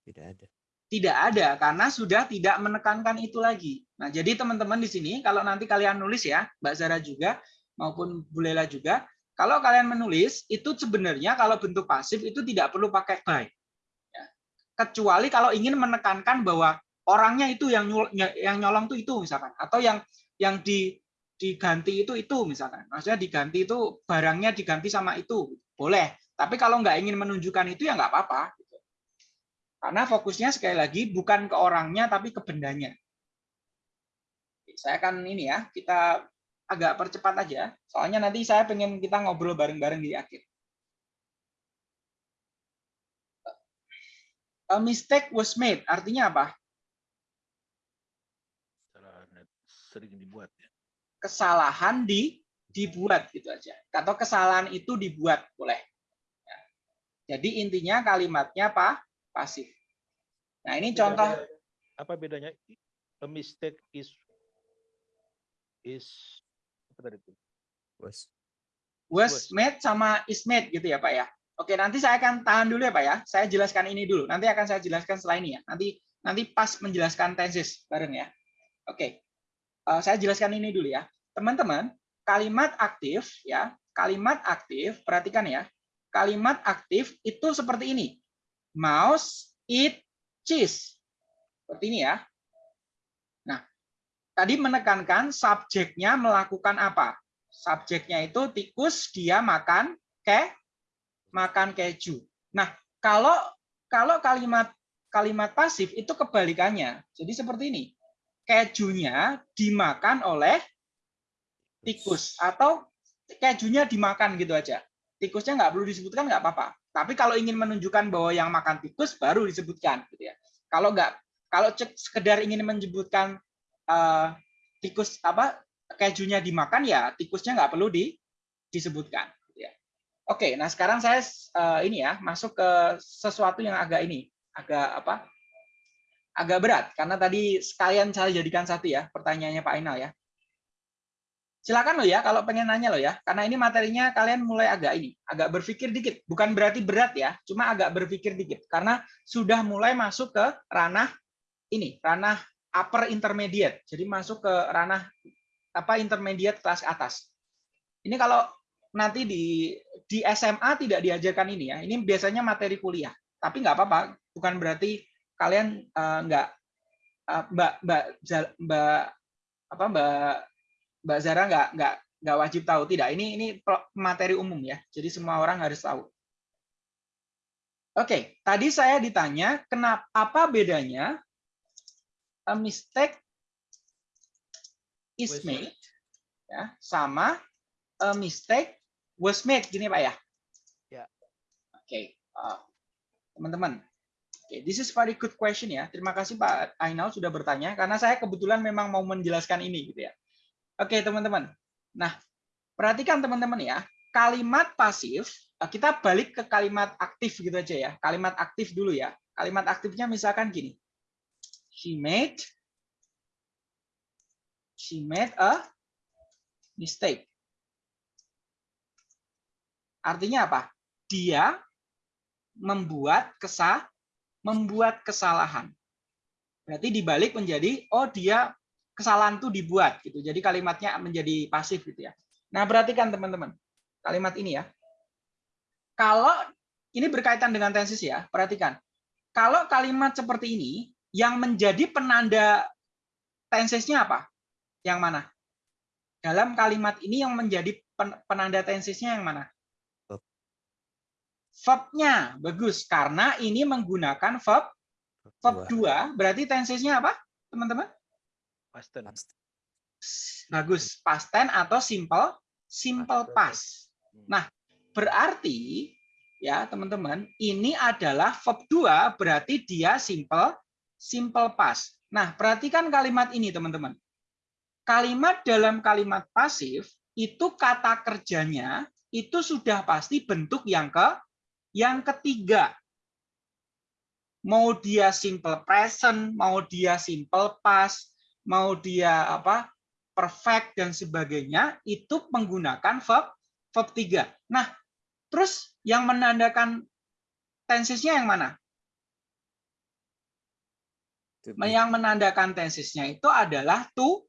Tidak ada. Tidak ada karena sudah tidak menekankan itu lagi. Nah, jadi teman-teman di sini kalau nanti kalian nulis ya, Mbak Zara juga maupun Bu Lela juga, kalau kalian menulis itu sebenarnya kalau bentuk pasif itu tidak perlu pakai by. Ya. Kecuali kalau ingin menekankan bahwa orangnya itu yang yang nyolong itu itu misalkan atau yang yang di diganti itu itu misalkan. Maksudnya diganti itu barangnya diganti sama itu. Boleh. Tapi kalau nggak ingin menunjukkan itu ya nggak apa-apa. Karena fokusnya sekali lagi bukan ke orangnya tapi ke bendanya. Saya akan ini ya, kita agak percepat aja. Soalnya nanti saya pengen kita ngobrol bareng-bareng di akhir. A mistake was made. Artinya apa? Sering dibuat. Kesalahan di dibuat gitu aja. Atau kesalahan itu dibuat boleh. Ya. Jadi intinya kalimatnya apa? Pasif. Nah ini contoh. Apa bedanya? A mistake is is tadi itu? Was. Was made sama is made gitu ya Pak ya. Oke, nanti saya akan tahan dulu ya Pak ya. Saya jelaskan ini dulu. Nanti akan saya jelaskan setelah ini ya. Nanti nanti pas menjelaskan tenses bareng ya. Oke. Uh, saya jelaskan ini dulu ya. Teman-teman, kalimat aktif ya, kalimat aktif, perhatikan ya. Kalimat aktif itu seperti ini. Mouse, eat, cheese. Seperti ini ya tadi menekankan subjeknya melakukan apa? Subjeknya itu tikus dia makan ke makan keju. Nah, kalau kalau kalimat kalimat pasif itu kebalikannya. Jadi seperti ini. Kejunya dimakan oleh tikus atau kejunya dimakan gitu aja. Tikusnya nggak perlu disebutkan nggak apa-apa. Tapi kalau ingin menunjukkan bahwa yang makan tikus baru disebutkan gitu ya. Kalau nggak kalau sekedar ingin menyebutkan uh, tikus apa kejunya dimakan ya tikusnya nggak perlu di, disebutkan. Gitu ya. Oke, nah sekarang saya uh, ini ya masuk ke sesuatu yang agak ini agak apa? Agak berat karena tadi sekalian saya jadikan satu ya pertanyaannya Pak Ainal ya. Silakan lo ya kalau pengen nanya lo ya, karena ini materinya kalian mulai agak ini, agak berpikir dikit. Bukan berarti berat ya, cuma agak berpikir dikit karena sudah mulai masuk ke ranah ini, ranah upper intermediate. Jadi masuk ke ranah apa intermediate kelas atas. Ini kalau nanti di di SMA tidak diajarkan ini ya. Ini biasanya materi kuliah. Tapi nggak apa-apa. Bukan berarti kalian uh, nggak uh, mbak mbak mbak apa mbak mbak Zara nggak nggak nggak wajib tahu. Tidak. Ini ini materi umum ya. Jadi semua orang harus tahu. Oke, tadi saya ditanya kenapa apa bedanya a mistake is made ya sama a mistake was made gini Pak ya. Ya. Oke, okay. uh, teman-teman. Oke, okay. this is very good question ya. Terima kasih Pak Ainal sudah bertanya karena saya kebetulan memang mau menjelaskan ini gitu ya. Oke, okay, teman-teman. Nah, perhatikan teman-teman ya. Kalimat pasif, uh, kita balik ke kalimat aktif gitu aja ya. Kalimat aktif dulu ya. Kalimat aktifnya misalkan gini she made she made a mistake. Artinya apa? Dia membuat kesah membuat kesalahan. Berarti dibalik menjadi oh dia kesalahan tuh dibuat gitu. Jadi kalimatnya menjadi pasif gitu ya. Nah, perhatikan teman-teman. Kalimat ini ya. Kalau ini berkaitan dengan tenses ya, perhatikan. Kalau kalimat seperti ini yang menjadi penanda tensesnya apa? Yang mana? Dalam kalimat ini yang menjadi penanda tensesnya yang mana? Verb-nya bagus karena ini menggunakan verb verb 2. Berarti tensesnya apa, teman-teman? Past tense. Bagus, past tense atau simple simple past. Nah, berarti ya, teman-teman, ini adalah verb 2 berarti dia simple simple past. Nah, perhatikan kalimat ini, teman-teman. Kalimat dalam kalimat pasif itu kata kerjanya itu sudah pasti bentuk yang ke yang ketiga. Mau dia simple present, mau dia simple past, mau dia apa? perfect dan sebagainya itu menggunakan verb verb 3. Nah, terus yang menandakan tensesnya yang mana? Yang menandakan tensesnya itu adalah to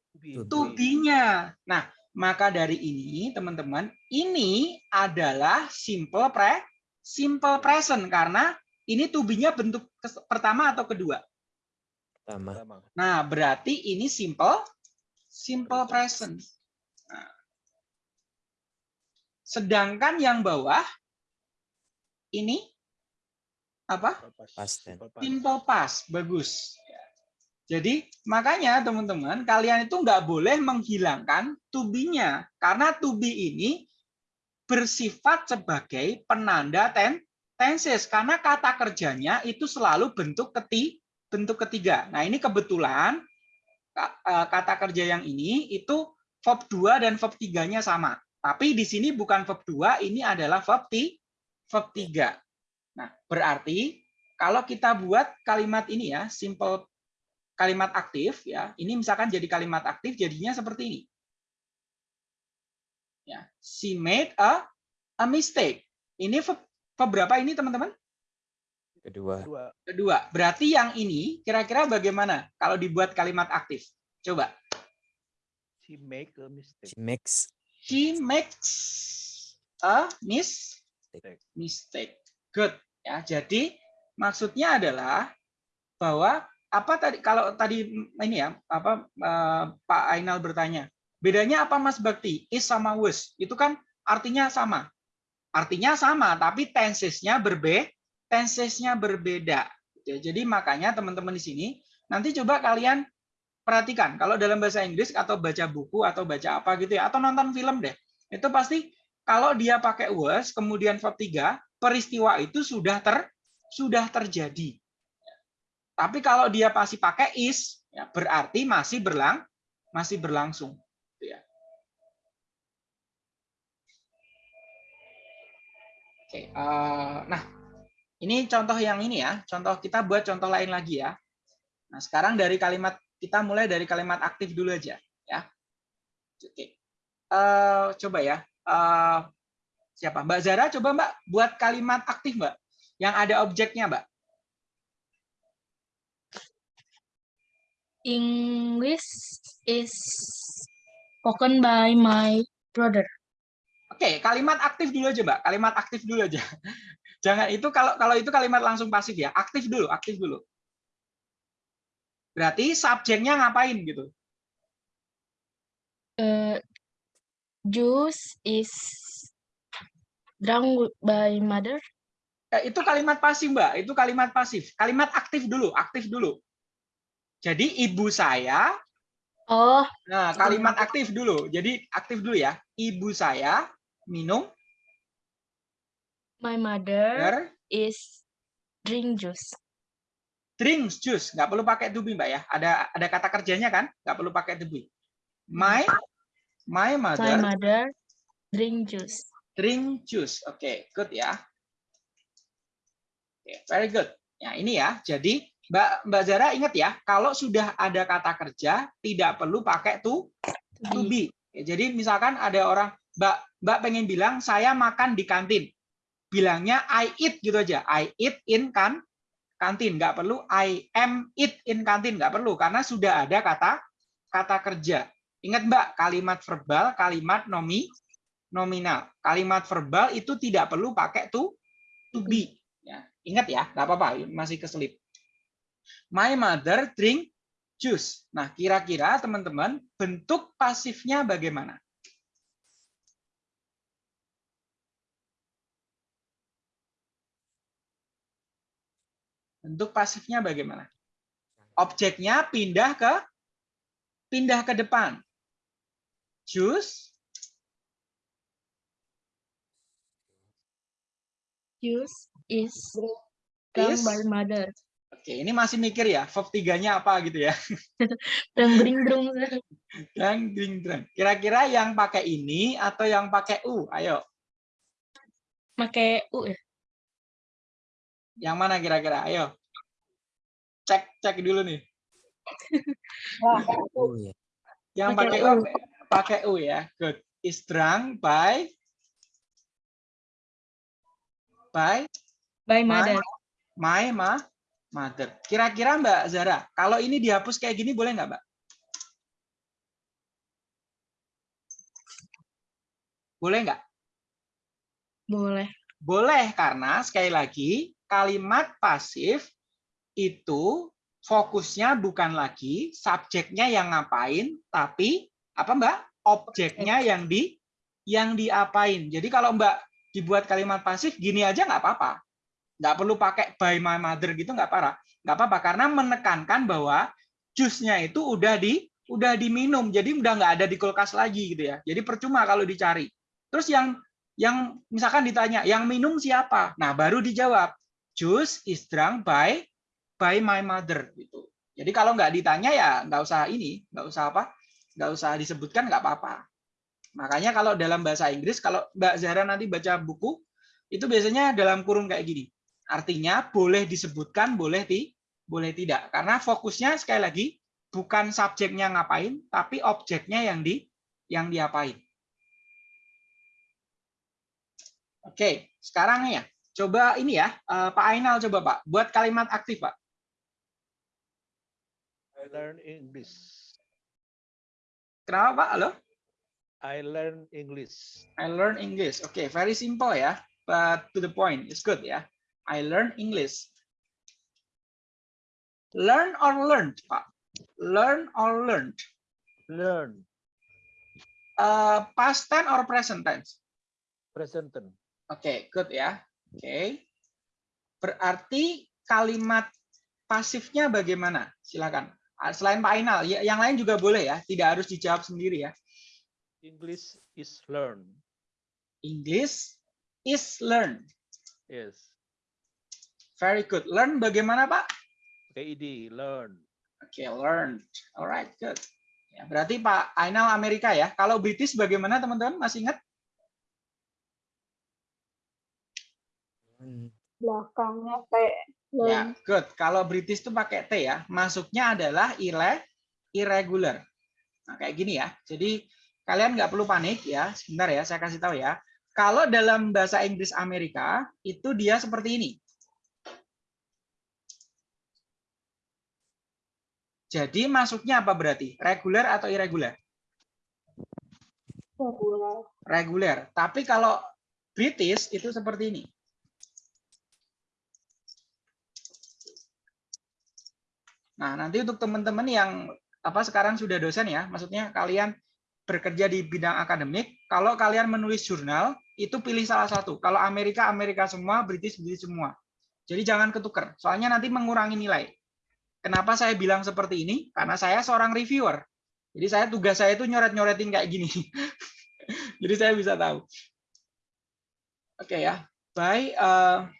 to be-nya. Nah, maka dari ini teman-teman, ini adalah simple pre simple present karena ini to be-nya bentuk pertama atau kedua? Pertama. Nah, berarti ini simple simple present. Nah. Sedangkan yang bawah ini apa? Past tense. Simple past, bagus. Jadi makanya teman-teman kalian itu nggak boleh menghilangkan to be-nya karena to be ini bersifat sebagai penanda ten tenses karena kata kerjanya itu selalu bentuk keti bentuk ketiga. Nah ini kebetulan Eh, kata kerja yang ini itu verb 2 dan verb 3-nya sama. Tapi di sini bukan verb 2, ini adalah verb, verb 3. Nah, berarti kalau kita buat kalimat ini ya, simple kalimat aktif ya. Ini misalkan jadi kalimat aktif jadinya seperti ini. Ya, she made a a mistake. Ini verb, verb berapa ini teman-teman? Kedua. Kedua. Berarti yang ini kira-kira bagaimana kalau dibuat kalimat aktif? Coba. She make a mistake. She makes She makes a mistake. Mistake. Good. Ya, jadi maksudnya adalah bahwa apa tadi kalau tadi ini ya apa eh, Pak Ainal bertanya bedanya apa Mas Bakti is sama was itu kan artinya sama artinya sama tapi tensesnya berbeda tensesnya berbeda. Ya, jadi makanya teman-teman di sini nanti coba kalian perhatikan kalau dalam bahasa Inggris atau baca buku atau baca apa gitu ya atau nonton film deh. Itu pasti kalau dia pakai was kemudian verb 3, peristiwa itu sudah ter sudah terjadi. Tapi kalau dia pasti pakai is, ya, berarti masih berlang masih berlangsung. Gitu ya. Oke, uh, nah ini contoh yang ini ya, contoh kita buat contoh lain lagi ya. Nah, sekarang dari kalimat kita mulai dari kalimat aktif dulu aja ya. Oke. Uh, coba ya. Uh, siapa? Mbak Zara coba Mbak buat kalimat aktif Mbak yang ada objeknya Mbak. English is spoken by my brother. Oke, kalimat aktif dulu aja Mbak. Kalimat aktif dulu aja. Jangan itu kalau kalau itu kalimat langsung pasif ya. Aktif dulu, aktif dulu. Berarti subjeknya ngapain gitu? Uh, juice is drunk by mother. Eh, itu kalimat pasif, Mbak. Itu kalimat pasif. Kalimat aktif dulu, aktif dulu. Jadi ibu saya Oh. Nah, kalimat aktif dulu. Jadi aktif dulu ya. Ibu saya minum My mother is drink juice. Drink juice, nggak perlu pakai to be, Mbak ya. Ada ada kata kerjanya kan? Nggak perlu pakai to be. My my mother, my mother drink juice. Drink juice. Oke, okay, good ya. Oke, okay, very good. Ya, ini ya. Jadi Mbak Mbak Zara ingat ya, kalau sudah ada kata kerja tidak perlu pakai to to be. Jadi misalkan ada orang Mbak Mbak pengen bilang saya makan di kantin bilangnya I eat gitu aja. I eat in kan kantin, nggak perlu I am it in kantin, nggak perlu karena sudah ada kata kata kerja. Ingat Mbak, kalimat verbal, kalimat nomi nominal. Kalimat verbal itu tidak perlu pakai to to be. Ya, ingat ya, nggak apa-apa, masih keselip. My mother drink juice. Nah, kira-kira teman-teman bentuk pasifnya bagaimana? Bentuk pasifnya bagaimana? Objeknya pindah ke pindah ke depan. Juice Juice is is by mother. Oke, ini masih mikir ya, verb tiganya apa gitu ya. Drunk bring drunk. Dan ding drang. Kira-kira yang pakai ini atau yang pakai u? Ayo, Pakai u ya. Yang mana kira-kira? Ayo. Cek cek dulu nih. Wah, Oh ya. Yang pakai Pakai u pakai u ya. Good. Is drunk by by By my mother. my ma mother. Kira-kira Mbak Zara, kalau ini dihapus kayak gini boleh nggak, Mbak? Boleh nggak? Boleh. Boleh karena sekali lagi kalimat pasif itu fokusnya bukan lagi subjeknya yang ngapain, tapi apa Mbak? Objeknya yang di yang diapain. Jadi kalau Mbak dibuat kalimat pasif gini aja nggak apa-apa. Nggak perlu pakai by my mother gitu nggak parah. Nggak apa-apa karena menekankan bahwa jusnya itu udah di udah diminum. Jadi udah nggak ada di kulkas lagi gitu ya. Jadi percuma kalau dicari. Terus yang yang misalkan ditanya, yang minum siapa? Nah, baru dijawab, juice is drunk by by my mother gitu. Jadi kalau nggak ditanya ya nggak usah ini, nggak usah apa, nggak usah disebutkan nggak apa-apa. Makanya kalau dalam bahasa Inggris, kalau Mbak Zahra nanti baca buku, itu biasanya dalam kurung kayak gini. Artinya boleh disebutkan, boleh ti, boleh tidak. Karena fokusnya sekali lagi bukan subjeknya ngapain, tapi objeknya yang di yang diapain. Oke, sekarang ya, coba ini ya, eh, Pak Ainal coba Pak, buat kalimat aktif Pak. I learn English. Kenapa Pak? Halo? I learn English. I learn English. Oke, very simple ya, but to the point. It's good ya. I learn English. Learn or learned, Pak? Learn or learned? Learn. Eh, past tense or present tense? Present tense. Oke, good ya. Oke. Berarti kalimat pasifnya bagaimana? Silakan. Ah, Selain Pak Ainal, ya- yang lain juga boleh ya. Tidak harus dijawab sendiri ya. English is learn. English is learn. Yes. Very good. Learn bagaimana, Pak? Pakai id, learn. Oke, learned. Alright, good. Ya, berarti Pak Ainal Amerika ya. Kalau British bagaimana teman-teman? Masih ingat? Belakangnya kayak Ya, good. Kalau British itu pakai T ya. Masuknya adalah irre, irregular. Nah, kayak gini ya. Jadi kalian nggak perlu panik ya. Sebentar ya, saya kasih tahu ya. Kalau dalam bahasa Inggris Amerika itu dia seperti ini. Jadi masuknya apa berarti? Regular atau irregular? regular. Reguler. Tapi kalau British itu seperti ini. Nah, nanti untuk teman-teman yang apa sekarang sudah dosen ya, maksudnya kalian bekerja di bidang akademik, kalau kalian menulis jurnal, itu pilih salah satu. Kalau Amerika, Amerika semua, British, British semua. Jadi jangan ketukar, soalnya nanti mengurangi nilai. Kenapa saya bilang seperti ini? Karena saya seorang reviewer. Jadi saya tugas saya itu nyoret-nyoretin kayak gini. Jadi saya bisa tahu. Oke ya, by uh,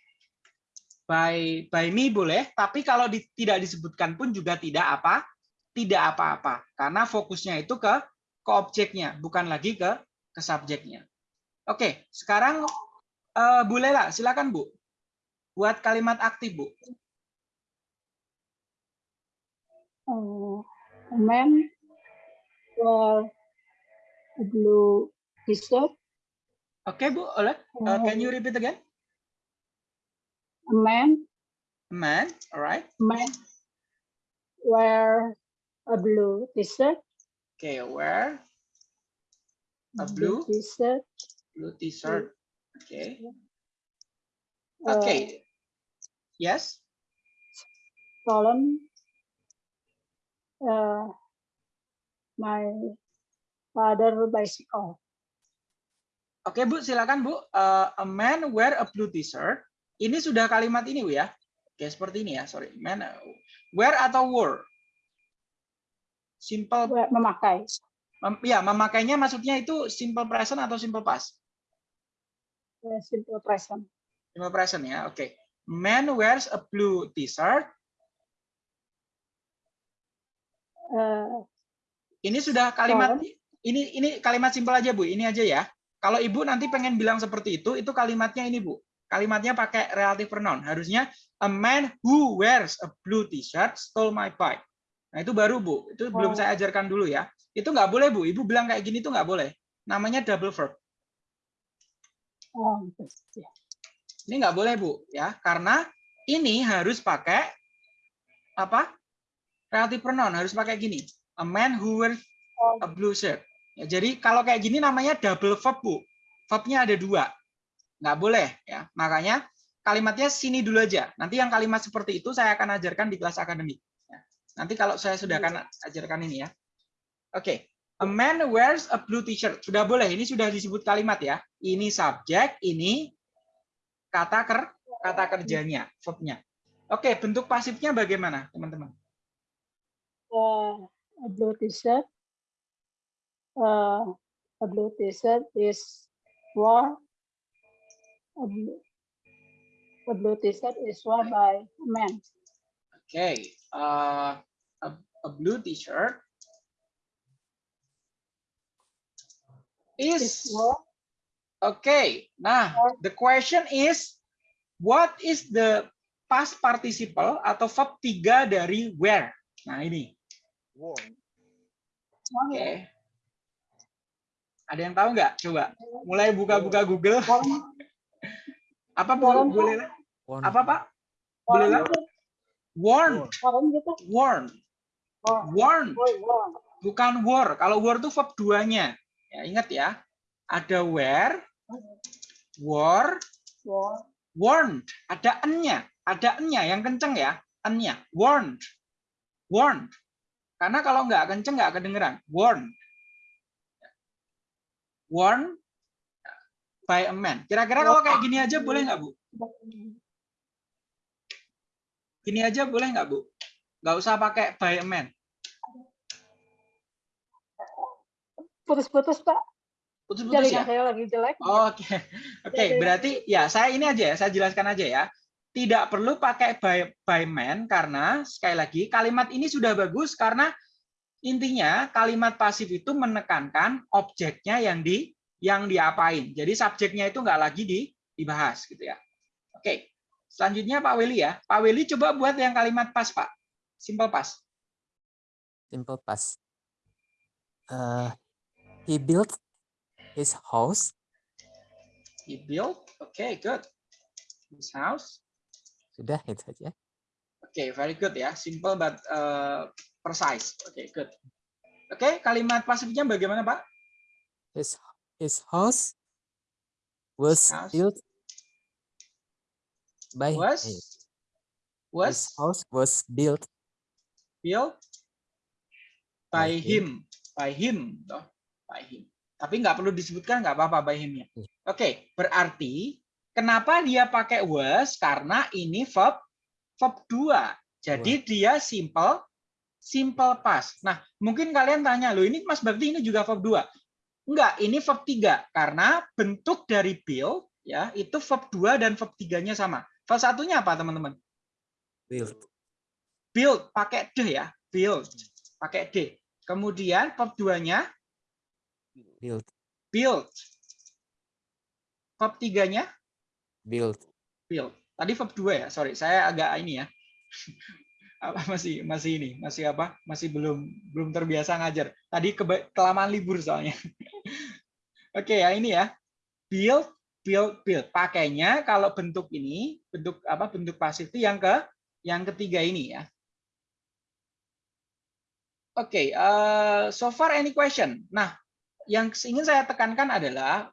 by by me boleh, tapi kalau di- tidak disebutkan pun juga tidak apa, tidak apa-apa, karena fokusnya itu ke ke objeknya, bukan lagi ke ke subjeknya. Oke, sekarang uh, Bu Lela, silakan Bu, buat kalimat aktif Bu. Uh, a man wear a blue t-shirt. Oke Bu, oleh, Uh, can you repeat again? A man man, alright. man wear a blue t-shirt. Okay, wear a blue t-shirt. blue t-shirt. Okay. uh, Okay. Yes. stolen uh, my father bicycle. Oke Bu, silakan Bu. Uh, a man wear a blue t-shirt. Ini sudah kalimat ini Bu ya. Oke, seperti ini ya. Sorry. Man wear atau wore? Simple memakai mem- ya, memakainya maksudnya itu simple present atau simple past? uh, simple present. Simple present ya. Oke. Man wears a blue t-shirt. Uh, Ini sudah kalimat Stolen. ini ini kalimat simpel aja Bu. Ini aja ya. Kalau Ibu nanti pengen bilang seperti itu, itu kalimatnya ini Bu. Kalimatnya pakai relative pronoun. Harusnya a man who wears a blue t-shirt stole my bike. Nah, itu baru Bu. Itu belum Oh. saya ajarkan dulu ya. Itu nggak boleh Bu. Ibu bilang kayak gini itu nggak boleh. Namanya double verb. oh, gitu. Ya. Ini nggak boleh Bu ya, karena ini harus pakai apa? Relative pronoun harus pakai gini. A man who wears Oh, a blue shirt. Ya, jadi kalau kayak gini namanya double verb, Bu. Verbnya ada dua. Nggak boleh ya. Makanya kalimatnya sini dulu aja. Nanti yang kalimat seperti itu saya akan ajarkan di kelas akademik. Ya. Nanti kalau saya sudah akan ajarkan ini ya. Oke. A man wears a blue t-shirt. Sudah boleh. Ini sudah disebut kalimat ya. Ini subjek, ini kata ker kata kerjanya, verbnya. Oke, bentuk pasifnya bagaimana, teman-teman? uh, a blue t-shirt. Uh, a blue t-shirt is worn. A blue, a blue t-shirt is worn by a man. Okay, uh, a, a blue t-shirt Is okay. Nah, the question is, what is the past participle atau verb tiga dari where? Nah ini, oke. Ada yang tahu nggak? Coba, mulai buka-buka Google. worn, Apa boleh? lah? One, Apa pak? Boleh? Warn, gitu. warn, warn. bukan were. Kalau were itu verb duanya. Ya, ingat ya. Ada where, worn. warned. Ada n-nya. Ada n-nya yang kenceng ya. N-nya. Warned. Warned. Karena kalau nggak kenceng nggak kedengeran. Warned. Warned by a man. Kira-kira kalau kayak gini aja boleh nggak, Bu? Gini aja boleh nggak, Bu? Nggak usah pakai by a man. Putus-putus Pak. Putus-putus ya? Saya lagi jelek. Oke, oke. Ya, ya. Berarti ya saya ini aja ya, saya jelaskan aja ya. Tidak perlu pakai by, by man karena sekali lagi kalimat ini sudah bagus karena intinya kalimat pasif itu menekankan objeknya yang di yang diapain. Jadi subjeknya itu nggak lagi di, dibahas gitu ya. Oke. Selanjutnya Pak Weli ya. Pak Weli coba buat yang kalimat pas Pak. Simple pas. simple past. Uh, he built his house. He built. Oke, good. His house. Sudah itu saja. Oke, very good ya. Simple but uh, precise. Oke, good. Oke, kalimat pasifnya bagaimana, Pak? His his house was house built by Was his was house was built built by By him. him. By him, toh. By him. Tapi nggak perlu disebutkan nggak apa-apa by him-nya. Iya. Oke, berarti kenapa dia pakai was? Karena ini verb verb 2. Jadi dia simple simple past. Nah, mungkin kalian tanya, loh ini Mas Bakti ini juga verb 2. Enggak, ini verb 3 karena bentuk dari build ya, itu verb 2 dan verb 3-nya sama. Verb satunya apa, teman-teman? built Build pakai d ya, build pakai d. Kemudian verb 2-nya built build. Verb 3-nya built build. Tadi verb 2 ya, sorry, saya agak ini ya. Masih masih ini, masih apa? Masih belum belum terbiasa ngajar. Tadi kelamaan libur soalnya. Oke ya, ini ya. Build, build, build. Pakainya kalau bentuk ini, bentuk apa? Bentuk pasif itu yang ke yang ketiga ini ya. Oke, eh, so far any question? Nah, yang ingin saya tekankan adalah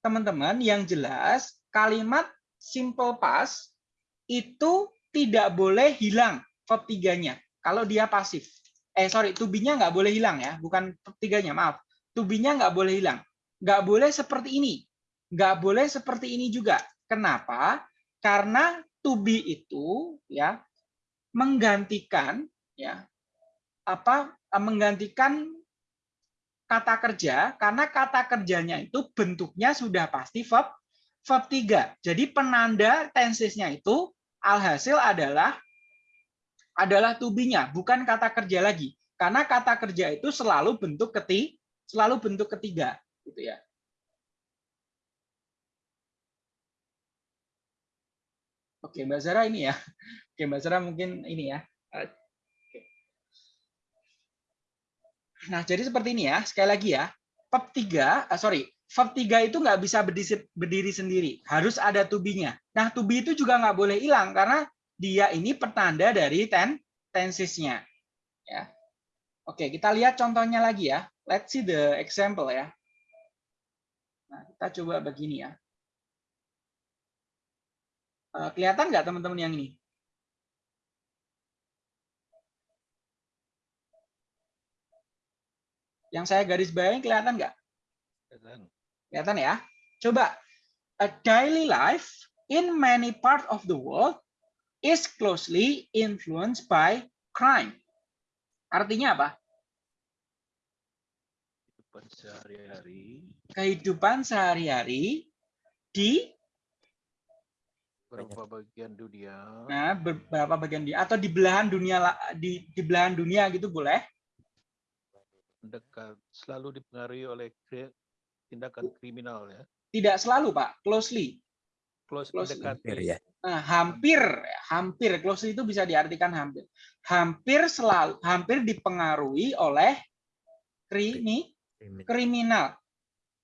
teman-teman yang jelas kalimat simple past itu tidak boleh hilang verb tiganya kalau dia pasif. Eh sorry, to be-nya nggak boleh hilang ya, bukan verb tiganya, maaf. To be-nya nggak boleh hilang. Nggak boleh seperti ini. Nggak boleh seperti ini juga. Kenapa? Karena to be itu ya menggantikan ya apa menggantikan kata kerja karena kata kerjanya itu bentuknya sudah pasti verb verb 3. Jadi penanda tensesnya itu alhasil adalah adalah to be-nya, bukan kata kerja lagi. Karena kata kerja itu selalu bentuk keti selalu bentuk ketiga gitu ya. Oke, Mbak Zara ini ya. Oke, Mbak Zara mungkin ini ya. Eh, Nah, jadi seperti ini ya. Sekali lagi ya. Verb 3, uh, sorry, verb 3 itu nggak bisa berdiri, berdiri sendiri. Harus ada to be-nya. Nah, to be itu juga nggak boleh hilang karena dia ini pertanda dari ten, tensesnya. Ya. Oke, kita lihat contohnya lagi ya. Let's see the example ya. Nah, kita coba begini ya. Uh, kelihatan nggak teman-teman yang ini? Yang saya garis bawahi kelihatan nggak? Kelihatan ya? Coba. A daily life in many part of the world is closely influenced by crime. Artinya apa? Kehidupan sehari-hari Kehidupan sehari-hari di beberapa bagian dunia nah beberapa bagian di atau di belahan dunia di di belahan dunia gitu boleh. mendekat selalu dipengaruhi oleh tindakan kriminal ya. Tidak selalu, Pak. Closely. Close Close mendekati. Hampir ya. Nah, hampir, hampir closely itu bisa diartikan hampir. Hampir selalu, hampir dipengaruhi oleh krimi, kriminal.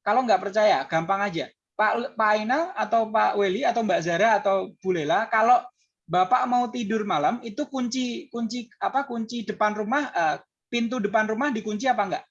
Kalau nggak percaya, gampang aja. Pak Pak Ainal atau Pak Weli atau Mbak Zara atau Bu Lela, kalau Bapak mau tidur malam itu kunci kunci apa kunci depan rumah eh, pintu depan rumah dikunci apa enggak?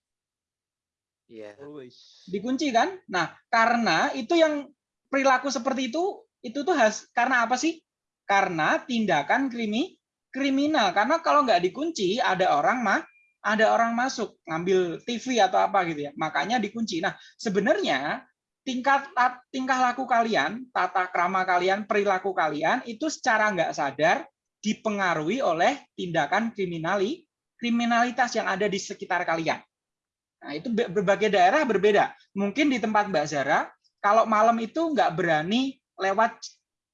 Iya. Always. Dikunci kan? Nah, karena itu yang perilaku seperti itu itu tuh has, karena apa sih? Karena tindakan krimi kriminal. Karena kalau nggak dikunci ada orang mah ada orang masuk ngambil TV atau apa gitu ya. Makanya dikunci. Nah, sebenarnya tingkat tingkah laku kalian, tata krama kalian, perilaku kalian itu secara nggak sadar dipengaruhi oleh tindakan kriminali kriminalitas yang ada di sekitar kalian. Nah, itu be- berbagai daerah berbeda. Mungkin di tempat Mbak Zara, kalau malam itu nggak berani lewat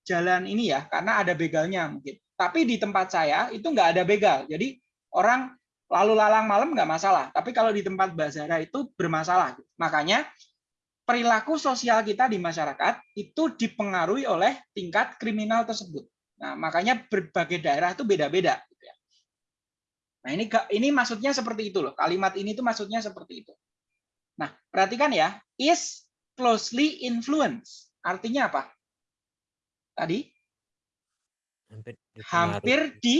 jalan ini ya, karena ada begalnya mungkin. Tapi di tempat saya itu nggak ada begal. Jadi orang lalu lalang malam nggak masalah. Tapi kalau di tempat Mbak Zara itu bermasalah. Makanya perilaku sosial kita di masyarakat itu dipengaruhi oleh tingkat kriminal tersebut. Nah, makanya berbagai daerah itu beda-beda. Nah, ini ini maksudnya seperti itu loh. Kalimat ini tuh maksudnya seperti itu. Nah, perhatikan ya, is closely influenced. Artinya apa? Tadi Hampir dipengaruhi. hampir di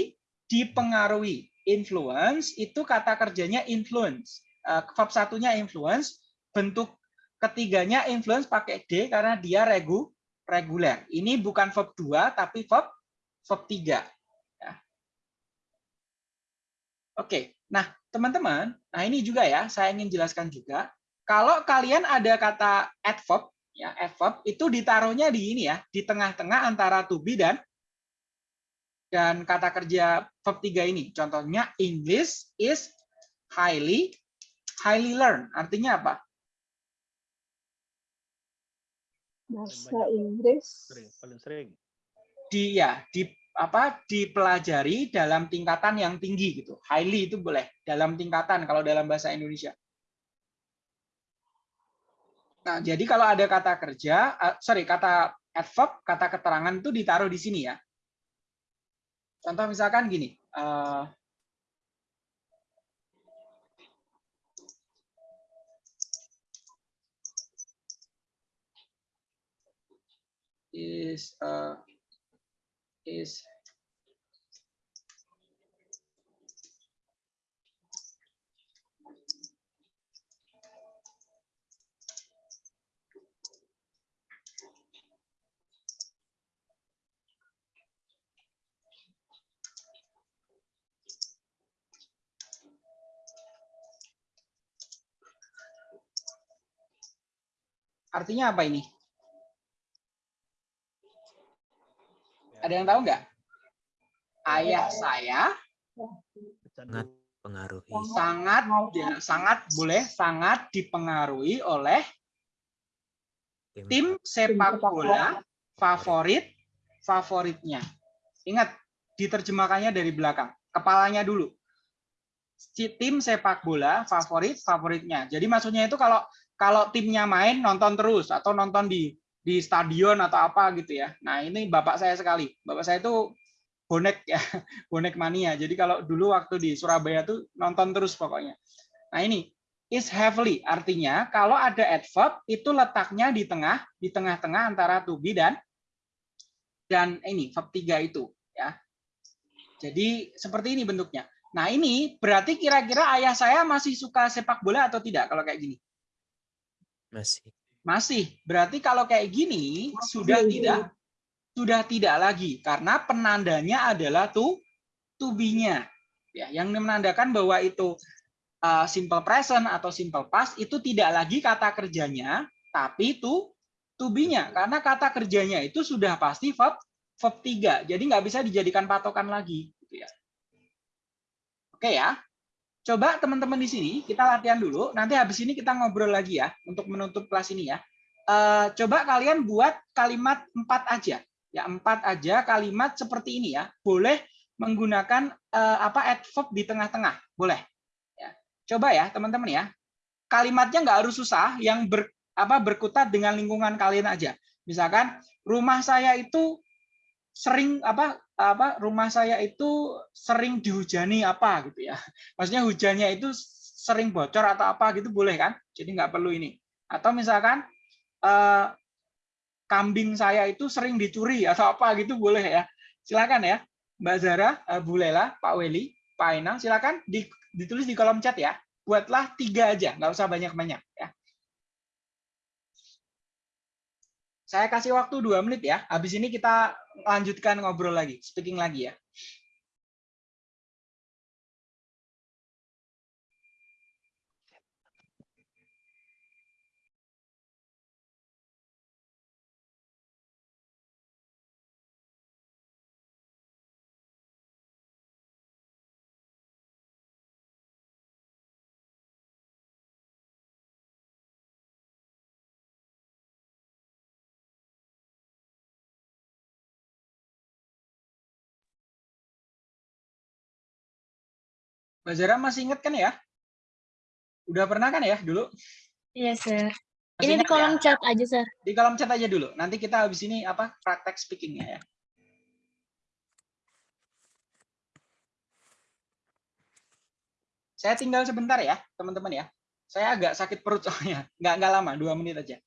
dipengaruhi. Influence itu kata kerjanya influence. Eh, Verb satunya influence, bentuk ketiganya influence pakai D karena dia regu reguler. Ini bukan verb 2 tapi verb verb 3. Ya. Oke. Nah, teman-teman, nah ini juga ya, saya ingin jelaskan juga. Kalau kalian ada kata adverb, ya adverb itu ditaruhnya di ini ya, di tengah-tengah antara to be dan dan kata kerja verb 3 ini. Contohnya English is highly highly learned. Artinya apa? bahasa. Inggris paling sering. Di ya, di apa dipelajari dalam tingkatan yang tinggi gitu. Highly itu boleh dalam tingkatan kalau dalam bahasa Indonesia. Nah, jadi kalau ada kata kerja, eh, sorry, kata adverb, kata keterangan itu ditaruh di sini ya. Contoh misalkan gini, eh, is uh, is artinya apa ini? Ada yang tahu nggak? Ayah saya Kecanduan. pengaruhi sangat ya, sangat boleh sangat dipengaruhi oleh tim sepak bola favorit favoritnya. Ingat diterjemahkannya dari belakang, kepalanya dulu. Si tim sepak bola favorit favoritnya. Jadi maksudnya itu kalau kalau timnya main nonton terus atau nonton di di stadion atau apa gitu ya. Nah, ini bapak saya sekali. Bapak saya itu bonek ya, bonek mania. Jadi kalau dulu waktu di Surabaya tuh nonton terus pokoknya. Nah, ini is heavily artinya kalau ada adverb itu letaknya di tengah di tengah-tengah antara to be dan dan ini verb 3 itu ya. Jadi seperti ini bentuknya. Nah, ini berarti kira-kira ayah saya masih suka sepak bola atau tidak kalau kayak gini? Masih Masih. Berarti kalau kayak gini sudah tidak sudah tidak lagi karena penandanya adalah to to be-nya. Ya, yang menandakan bahwa itu uh, simple present atau simple past itu tidak lagi kata kerjanya tapi to to be-nya karena kata kerjanya itu sudah pasti verb verb 3. Jadi nggak bisa dijadikan patokan lagi gitu ya. Oke ya. Coba teman-teman di sini kita latihan dulu. Nanti habis ini kita ngobrol lagi ya untuk menutup kelas ini ya. Eh, coba kalian buat kalimat empat aja. Ya empat aja kalimat seperti ini ya. Boleh menggunakan eh, apa adverb di tengah-tengah. Boleh. Ya. Coba ya teman-teman ya. Kalimatnya nggak harus susah. Yang ber, apa berkutat dengan lingkungan kalian aja. Misalkan rumah saya itu sering apa apa rumah saya itu sering dihujani apa gitu ya. Maksudnya hujannya itu sering bocor atau apa gitu boleh kan? Jadi nggak perlu ini. Atau misalkan eh, kambing saya itu sering dicuri atau apa gitu boleh ya. Silakan ya Mbak Zara eh, Bu Lela Pak Weli Pak Enang silakan di- ditulis di kolom chat ya. Buatlah tiga aja nggak usah banyak-banyak ya. Saya kasih waktu dua menit ya. Habis ini kita lanjutkan ngobrol lagi speaking lagi ya Mbak Zara masih ingat kan ya udah pernah kan ya dulu Iya, sir. Masih Ini di ya? kolom chat aja, sir. di kolom chat aja dulu. Nanti kita habis ini apa praktek speakingnya ya. Saya tinggal sebentar ya, teman-teman ya. Saya agak sakit perut soalnya. Nggak, nggak lama, dua menit aja.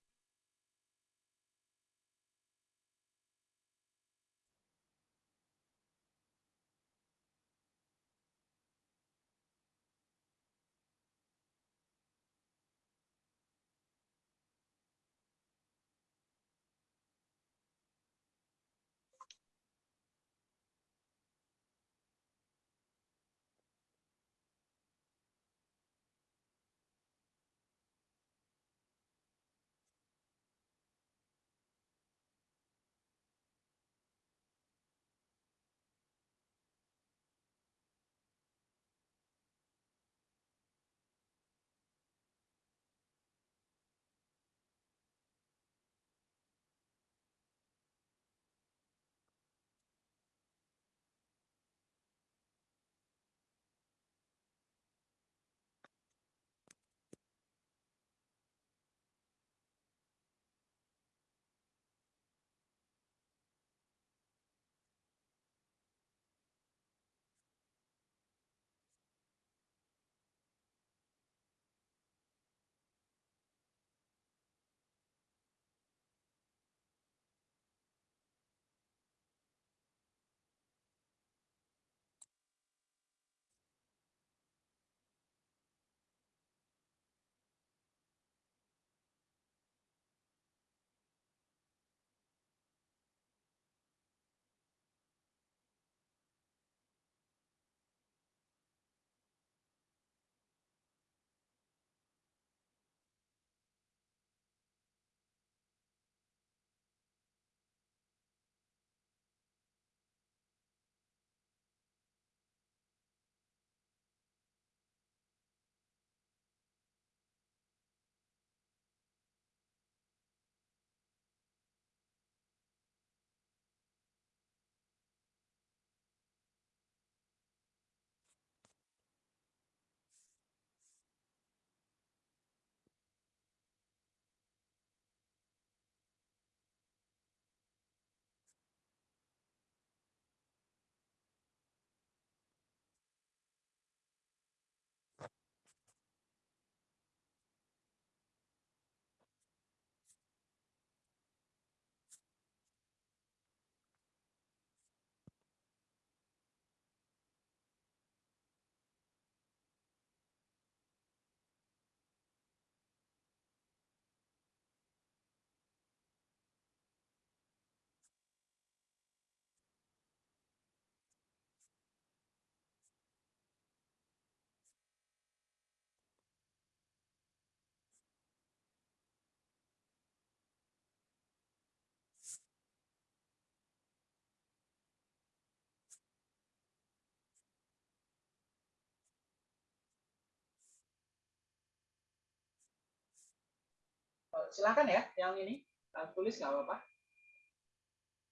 Silakan ya, yang ini tulis nggak apa-apa.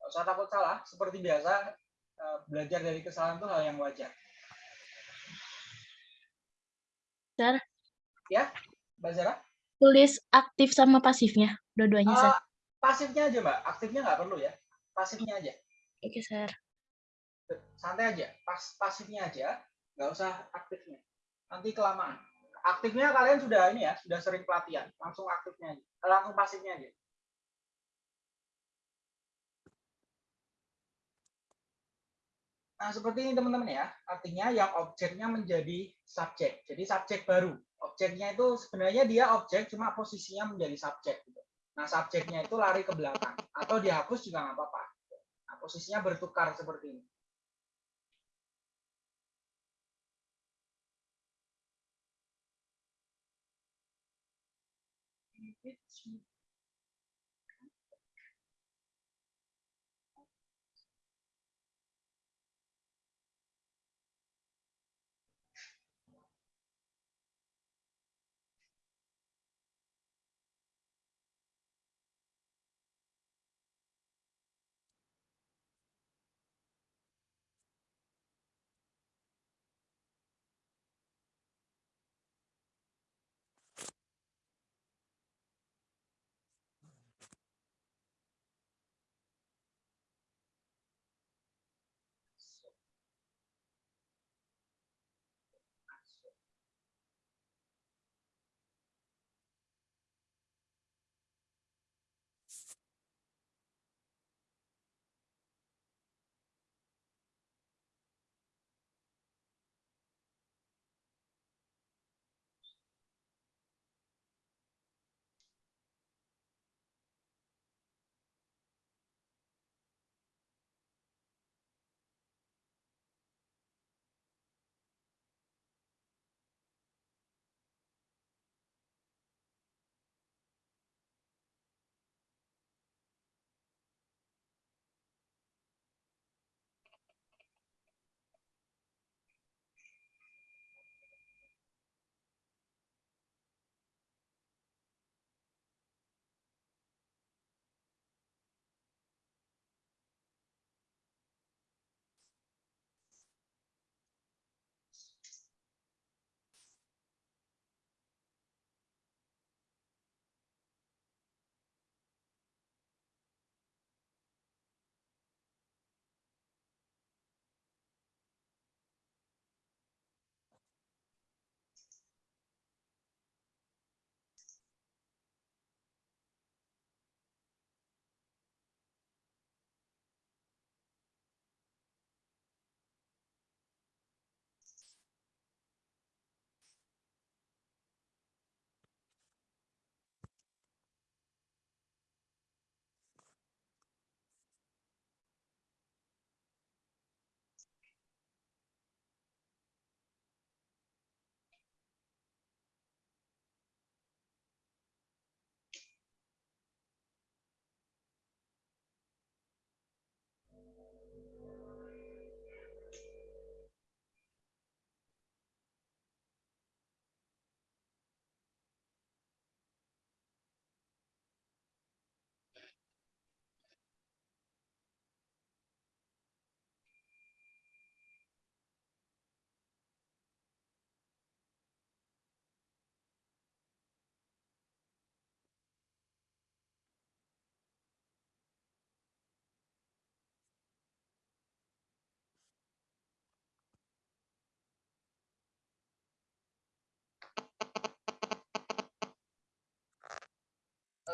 Nggak usah takut salah. Seperti biasa, eh, belajar dari kesalahan itu hal yang wajar. Sir, Mbak Zara? tulis aktif sama pasifnya, dua-duanya. Eh, pasifnya aja, Mbak. Aktifnya nggak perlu ya. Pasifnya aja. Oke, Sir. Santai aja. Pas pasifnya aja, nggak usah aktifnya. Nanti kelamaan. Aktifnya kalian sudah ini ya, sudah sering pelatihan. Langsung aktifnya aja. Eh, Langsung pasifnya aja. Nah, seperti ini teman-teman ya. Artinya yang objeknya menjadi subjek. Jadi subjek baru. Objeknya itu sebenarnya dia objek, cuma posisinya menjadi subjek. Gitu. Nah, subjeknya itu lari ke belakang. Atau dihapus juga nggak apa-apa. Nah, posisinya bertukar seperti ini.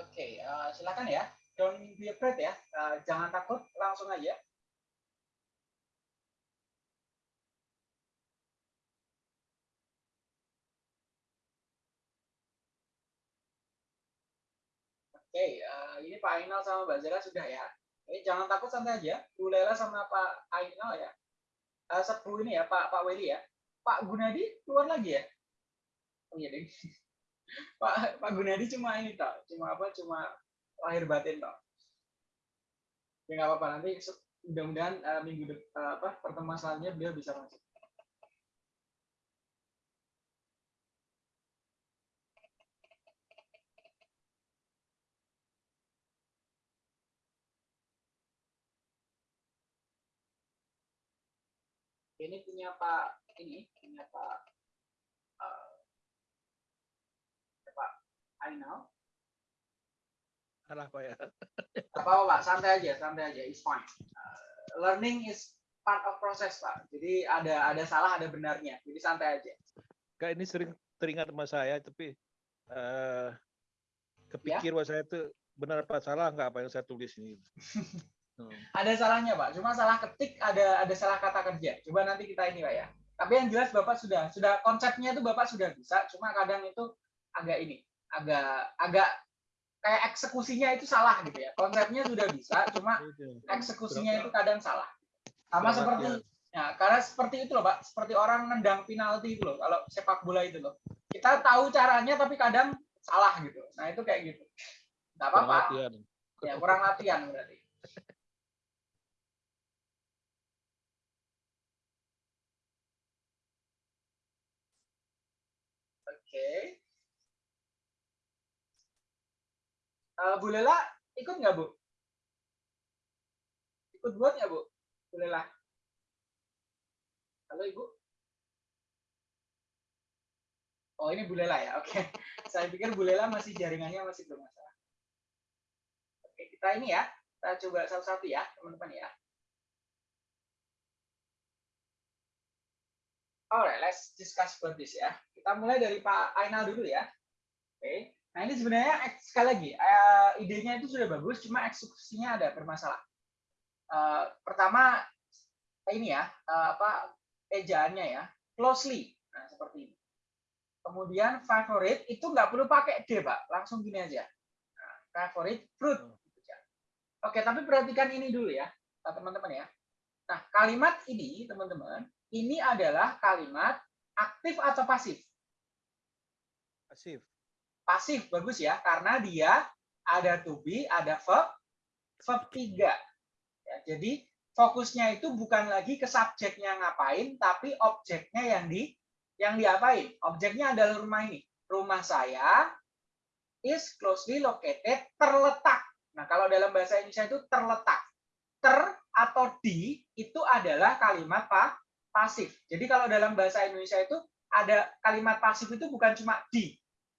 Oke, eh, silakan ya. Don't be afraid ya. Eh, jangan takut, langsung aja. Oke, eh, ini Pak Ainal sama Mbak Zara sudah ya. Ini jangan takut santai aja. Bu Lela sama Pak Ainal ya. Eh, Sepu ini ya, Pak Pak Weli ya. Pak Gunadi keluar lagi ya. Oh iya deh. Pak Pak Gunadi cuma ini tak, cuma apa? Cuma lahir batin tak. Ya nggak apa-apa nanti mudah-mudahan uh, minggu de- uh, eh, apa pertemuan selanjutnya beliau bisa masuk. Ini punya Pak ini punya Pak Pak Ainal. Salah Pak ya. Apa apa Pak, santai aja, santai aja, it's fine. Uh, learning is part of process Pak. Jadi ada ada salah ada benarnya. Jadi santai aja. Kak ini sering teringat sama saya tapi eh kepikir bahwa saya itu benar apa salah nggak apa yang saya tulis ini. Hmm. Ada salahnya Pak. Cuma salah ketik ada ada salah kata kerja. Coba nanti kita ini Pak ya. Tapi yang jelas Bapak sudah sudah konsepnya itu Bapak sudah bisa. Cuma kadang itu agak ini agak agak kayak eksekusinya itu salah gitu ya. Konsepnya sudah bisa, cuma Itu. eksekusinya itu kadang salah. Sama seperti latihan. ya, karena seperti itu loh Pak, seperti orang nendang penalti itu loh kalau sepak bola itu loh. Kita tahu caranya tapi kadang salah gitu. Nah, itu kayak gitu. Enggak Kurang apa-apa. Ya, kurang latihan berarti. Oke. Eh, Bu Lela ikut nggak Bu? Ikut buat nggak Bu? Bu Lela. Halo Ibu. Oh ini Bu Lela ya, oke. Saya pikir Bu Lela masih jaringannya masih bermasalah. Oke, kita ini ya, kita coba satu-satu ya, teman-teman ya. Alright, let's discuss about this ya. Kita mulai dari Pak Ainal dulu ya. Oke. Nah ini sebenarnya ek- sekali lagi eh, idenya itu sudah bagus, cuma eksekusinya ada bermasalah. Eh, pertama ini ya eh, apa ejaannya ya closely, nah seperti ini. Kemudian favorite itu nggak perlu pakai d pak, langsung gini aja. Nah, favorite fruit. aja. Oke, tapi perhatikan ini dulu ya, teman-teman ya. Nah kalimat ini teman-teman, ini adalah kalimat aktif atau pasif. Pasif. Pasif bagus ya karena dia ada to be ada verb verb tiga. Ya, jadi fokusnya itu bukan lagi ke subjeknya ngapain tapi objeknya yang di yang diapain. Objeknya adalah rumah ini. Rumah saya is closely located terletak. Nah kalau dalam bahasa Indonesia itu terletak. Ter atau di itu adalah kalimat pa, pasif. Jadi kalau dalam bahasa Indonesia itu ada kalimat pasif itu bukan cuma di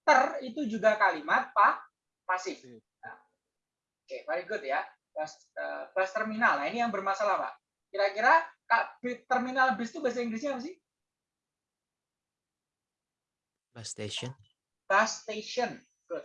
ter itu juga kalimat pa, pasif. Nah, Oke, very good ya. Bus, eh, bus terminal. Nah, ini yang bermasalah, Pak. Kira-kira terminal bis itu bahasa Inggrisnya apa sih? Bus station. Bus station. Good.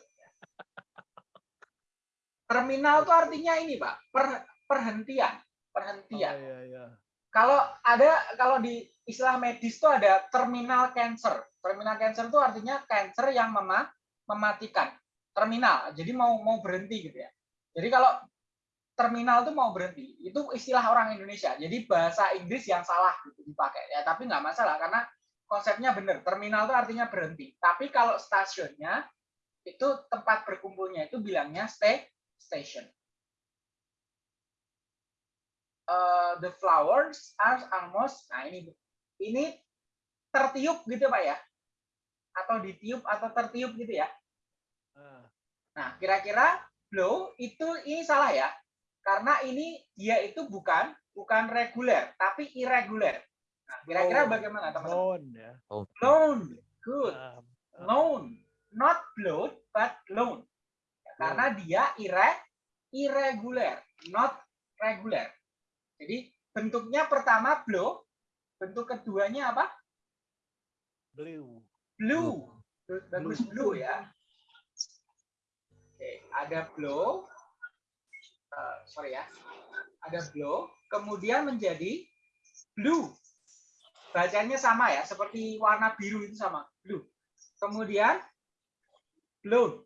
Terminal itu artinya ini, Pak. Per- perhentian. Oh, Perhentian. iya, iya. Kalau ada kalau di istilah medis itu ada terminal cancer. Terminal cancer itu artinya cancer yang mema- mematikan. Terminal. Jadi mau mau berhenti gitu ya. Jadi kalau terminal itu mau berhenti, itu istilah orang Indonesia. Jadi bahasa Inggris yang salah gitu dipakai ya, tapi nggak masalah karena konsepnya benar. Terminal itu artinya berhenti. Tapi kalau stasiunnya itu tempat berkumpulnya itu bilangnya stay station. Uh, the flowers are almost nah ini ini tertiup gitu pak ya? Atau ditiup atau tertiup gitu ya? Ah, nah kira-kira blow itu ini salah ya karena ini dia itu bukan bukan reguler tapi irregular. Nah kira-kira Blown. bagaimana teman-teman? Blown ya. Blown good. Ah, loan not blown but loan karena dia irre irregular not regular. Jadi bentuknya pertama blow bentuk keduanya apa? Blue. blue. Bagus. Blue. Ya. Oke ada blow Eh, sorry ya. Ada blow kemudian menjadi blue. Bacanya sama ya seperti warna biru itu sama. Blue. Kemudian blown.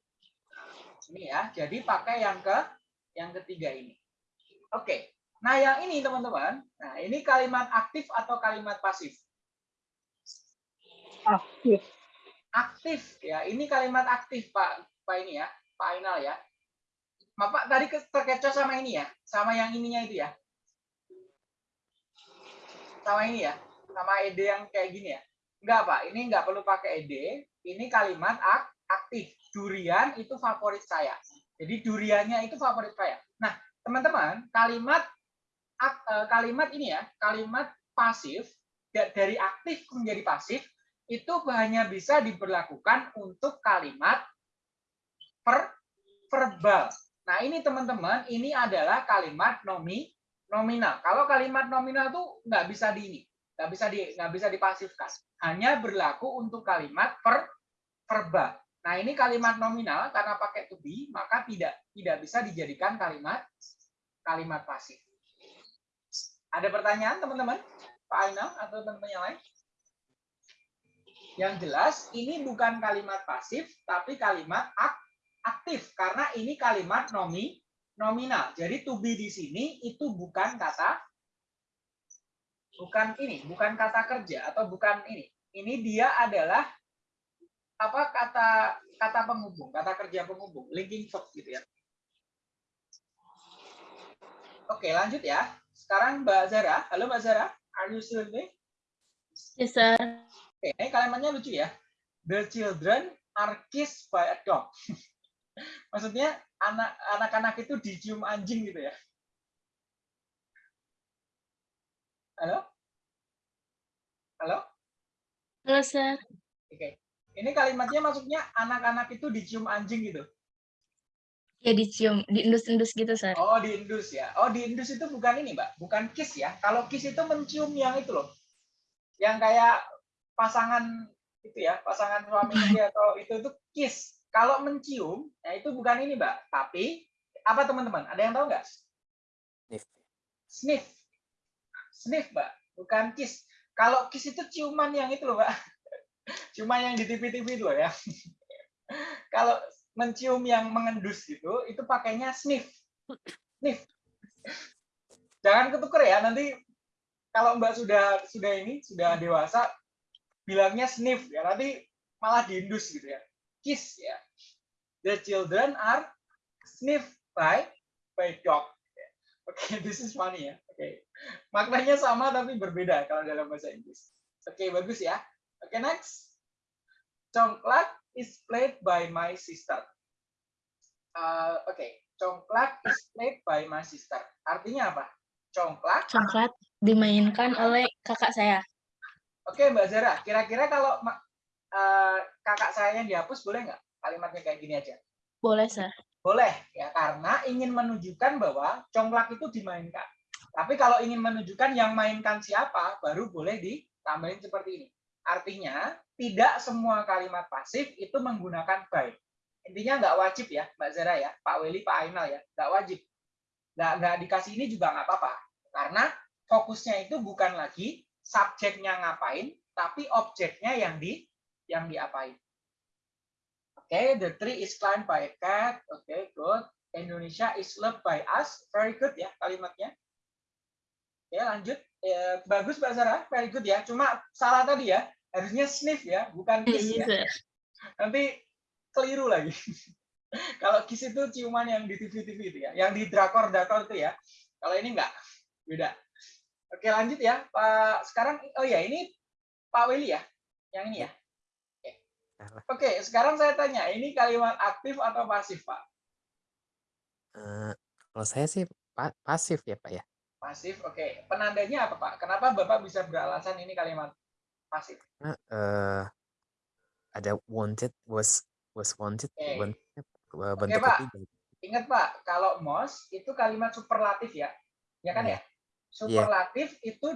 Ini ya jadi pakai yang ke yang ketiga ini. Oke nah yang ini teman-teman. Nah ini kalimat aktif atau kalimat pasif? Aktif. Aktif ya. Ini kalimat aktif pak pak ini ya pak Ainal ya. Bapak tadi ke- terkecoh sama ini ya sama yang ininya itu ya? Sama ini ya sama ed yang kayak gini ya? Enggak pak. Ini enggak perlu pakai ed ini kalimat ak aktif. Durian itu favorit saya. Jadi duriannya itu favorit saya. Nah teman-teman kalimat kalimat ini ya kalimat pasif da- dari aktif menjadi pasif itu hanya bisa diberlakukan untuk kalimat per verbal. Nah, ini teman-teman, ini adalah kalimat nomi nominal. Kalau kalimat nominal tuh nggak bisa di ini, nggak bisa di nggak bisa dipasifkan. Hanya berlaku untuk kalimat per verbal. Nah, ini kalimat nominal karena pakai to be, maka tidak tidak bisa dijadikan kalimat kalimat pasif. Ada pertanyaan teman-teman? Pak Ainal atau teman-teman yang lain? Yang jelas ini bukan kalimat pasif tapi kalimat ak- aktif karena ini kalimat nomi nominal. Jadi to be di sini itu bukan kata bukan ini, bukan kata kerja atau bukan ini. Ini dia adalah apa kata kata penghubung, kata kerja penghubung, linking verb gitu ya. Oke, lanjut ya. Sekarang Mbak Zara. Halo Mbak Zara, are you still there? Yes, sir. Oke, ini kalimatnya lucu ya. The children are kissed by a dog. Maksudnya anak anak-anak itu dicium anjing gitu ya. Halo? Halo? Halo, sir. Oke. Ini kalimatnya maksudnya anak-anak itu dicium anjing gitu. Ya dicium, diendus-endus gitu, sir. Oh, diindus ya. Oh, diindus itu bukan ini, Mbak. Bukan kiss ya. Kalau kiss itu mencium yang itu loh. Yang kayak pasangan itu ya, pasangan suami istri atau itu itu kiss. Kalau mencium, ya itu bukan ini, Mbak. Tapi apa teman-teman? Ada yang tahu nggak? Sniff. Sniff. Sniff, Mbak. Bukan kiss. Kalau kiss itu ciuman yang itu loh, Mbak. Ciuman yang di TV-TV itu loh ya. Kalau mencium yang mengendus gitu, itu pakainya sniff. Sniff. Jangan ketuker ya, nanti kalau Mbak sudah sudah ini, sudah dewasa, bilangnya sniff ya, nanti malah diindus gitu ya. Kiss ya. The children are sniffed by by dog. Oke, this is funny ya. Oke. Maknanya sama tapi berbeda kalau dalam bahasa Inggris. Oke, bagus ya. Oke, next. Congklak is played by my sister. Uh, Oke, congklak is played by my sister. Artinya apa? Congklak. Coklat dimainkan oleh kakak saya. Oke, Mbak Zara. Kira-kira kalau uh, kakak saya yang dihapus boleh nggak? Kalimatnya kayak gini aja. Boleh, sir. Boleh ya karena ingin menunjukkan bahwa congklak itu dimainkan. Tapi kalau ingin menunjukkan yang mainkan siapa baru boleh ditambahin seperti ini. Artinya tidak semua kalimat pasif itu menggunakan by. Intinya nggak wajib ya Mbak Zara ya, Pak Weli, Pak Ainal ya, nggak wajib. Nggak, nggak dikasih ini juga nggak apa-apa. Karena fokusnya itu bukan lagi subjeknya ngapain, tapi objeknya yang di yang diapain. Oke, the tree is climbed by a cat. Oke, good. Indonesia is loved by us. Very good ya kalimatnya. Oke, lanjut. Eh, bagus Mbak Sarah, very good ya. Cuma salah tadi ya. Harusnya sniff ya, bukan kiss ya. Nanti keliru lagi. Kalau kiss itu ciuman yang di TV-TV itu ya, yang di drakor-drakor itu ya. Kalau ini enggak, beda. Oke, lanjut ya. Pak sekarang oh ya, ini Pak Willy ya. Yang ini ya. Salah. Oke, sekarang saya tanya, ini kalimat aktif atau pasif, Pak? Eh, kalau saya sih pa- pasif ya Pak ya. Pasif, oke. Penandanya apa, Pak? Kenapa Bapak bisa beralasan ini kalimat Karena eh, ada wanted was was wanted Oke. wanted, eh, bentuk Pak. ketiga. Ingat, Pak, kalau most itu kalimat superlatif ya. Ya kan Iya. ya? Superlatif itu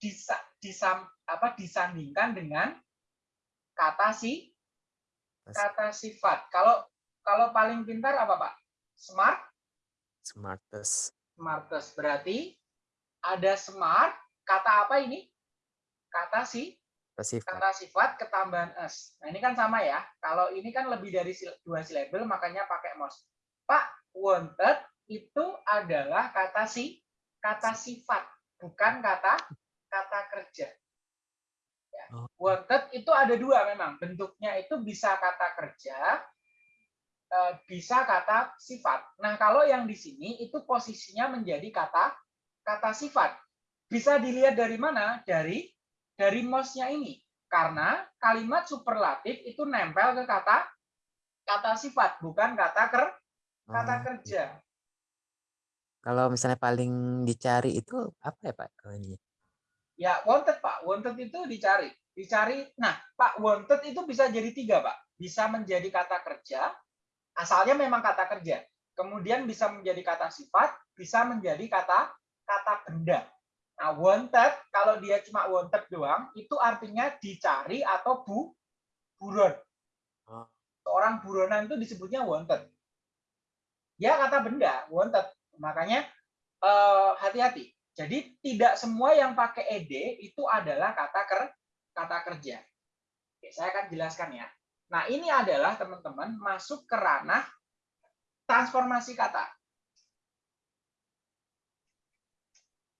disa, disam, apa, disandingkan dengan kata si kata sifat. Kalau kalau paling pintar apa, Pak? Smart, Smartest smartest. Berarti ada smart, kata apa ini? Kata si pasif kata sifat ketambahan s. Nah, ini kan sama ya. Kalau ini kan lebih dari dua silabel, makanya pakai most. Pak, wanted itu adalah kata si kata sifat, bukan kata kata kerja. Ya. Oh. Wanted itu ada dua memang. Bentuknya itu bisa kata kerja, eh, bisa kata sifat. Nah, kalau yang di sini itu posisinya menjadi kata kata sifat. Bisa dilihat dari mana? Dari dari mosnya ini. Karena kalimat superlatif itu nempel ke kata kata sifat, bukan kata ker kata Oh, kerja. Kalau misalnya paling dicari itu apa ya Pak? Oh, ini. Ya, wanted Pak. Wanted itu dicari. Dicari. Nah, Pak, wanted itu bisa jadi tiga Pak. Bisa menjadi kata kerja. Asalnya memang kata kerja. Kemudian bisa menjadi kata sifat, bisa menjadi kata kata benda. Nah, wanted kalau dia cuma wanted doang, itu artinya dicari atau bu buron. Oh. Seorang buronan itu disebutnya wanted. Ya kata benda, wanted. Makanya eh, hati-hati. Jadi tidak semua yang pakai ed itu adalah kata ker kata kerja. Oke, saya akan jelaskan ya. Nah, ini adalah teman-teman masuk ke ranah transformasi kata.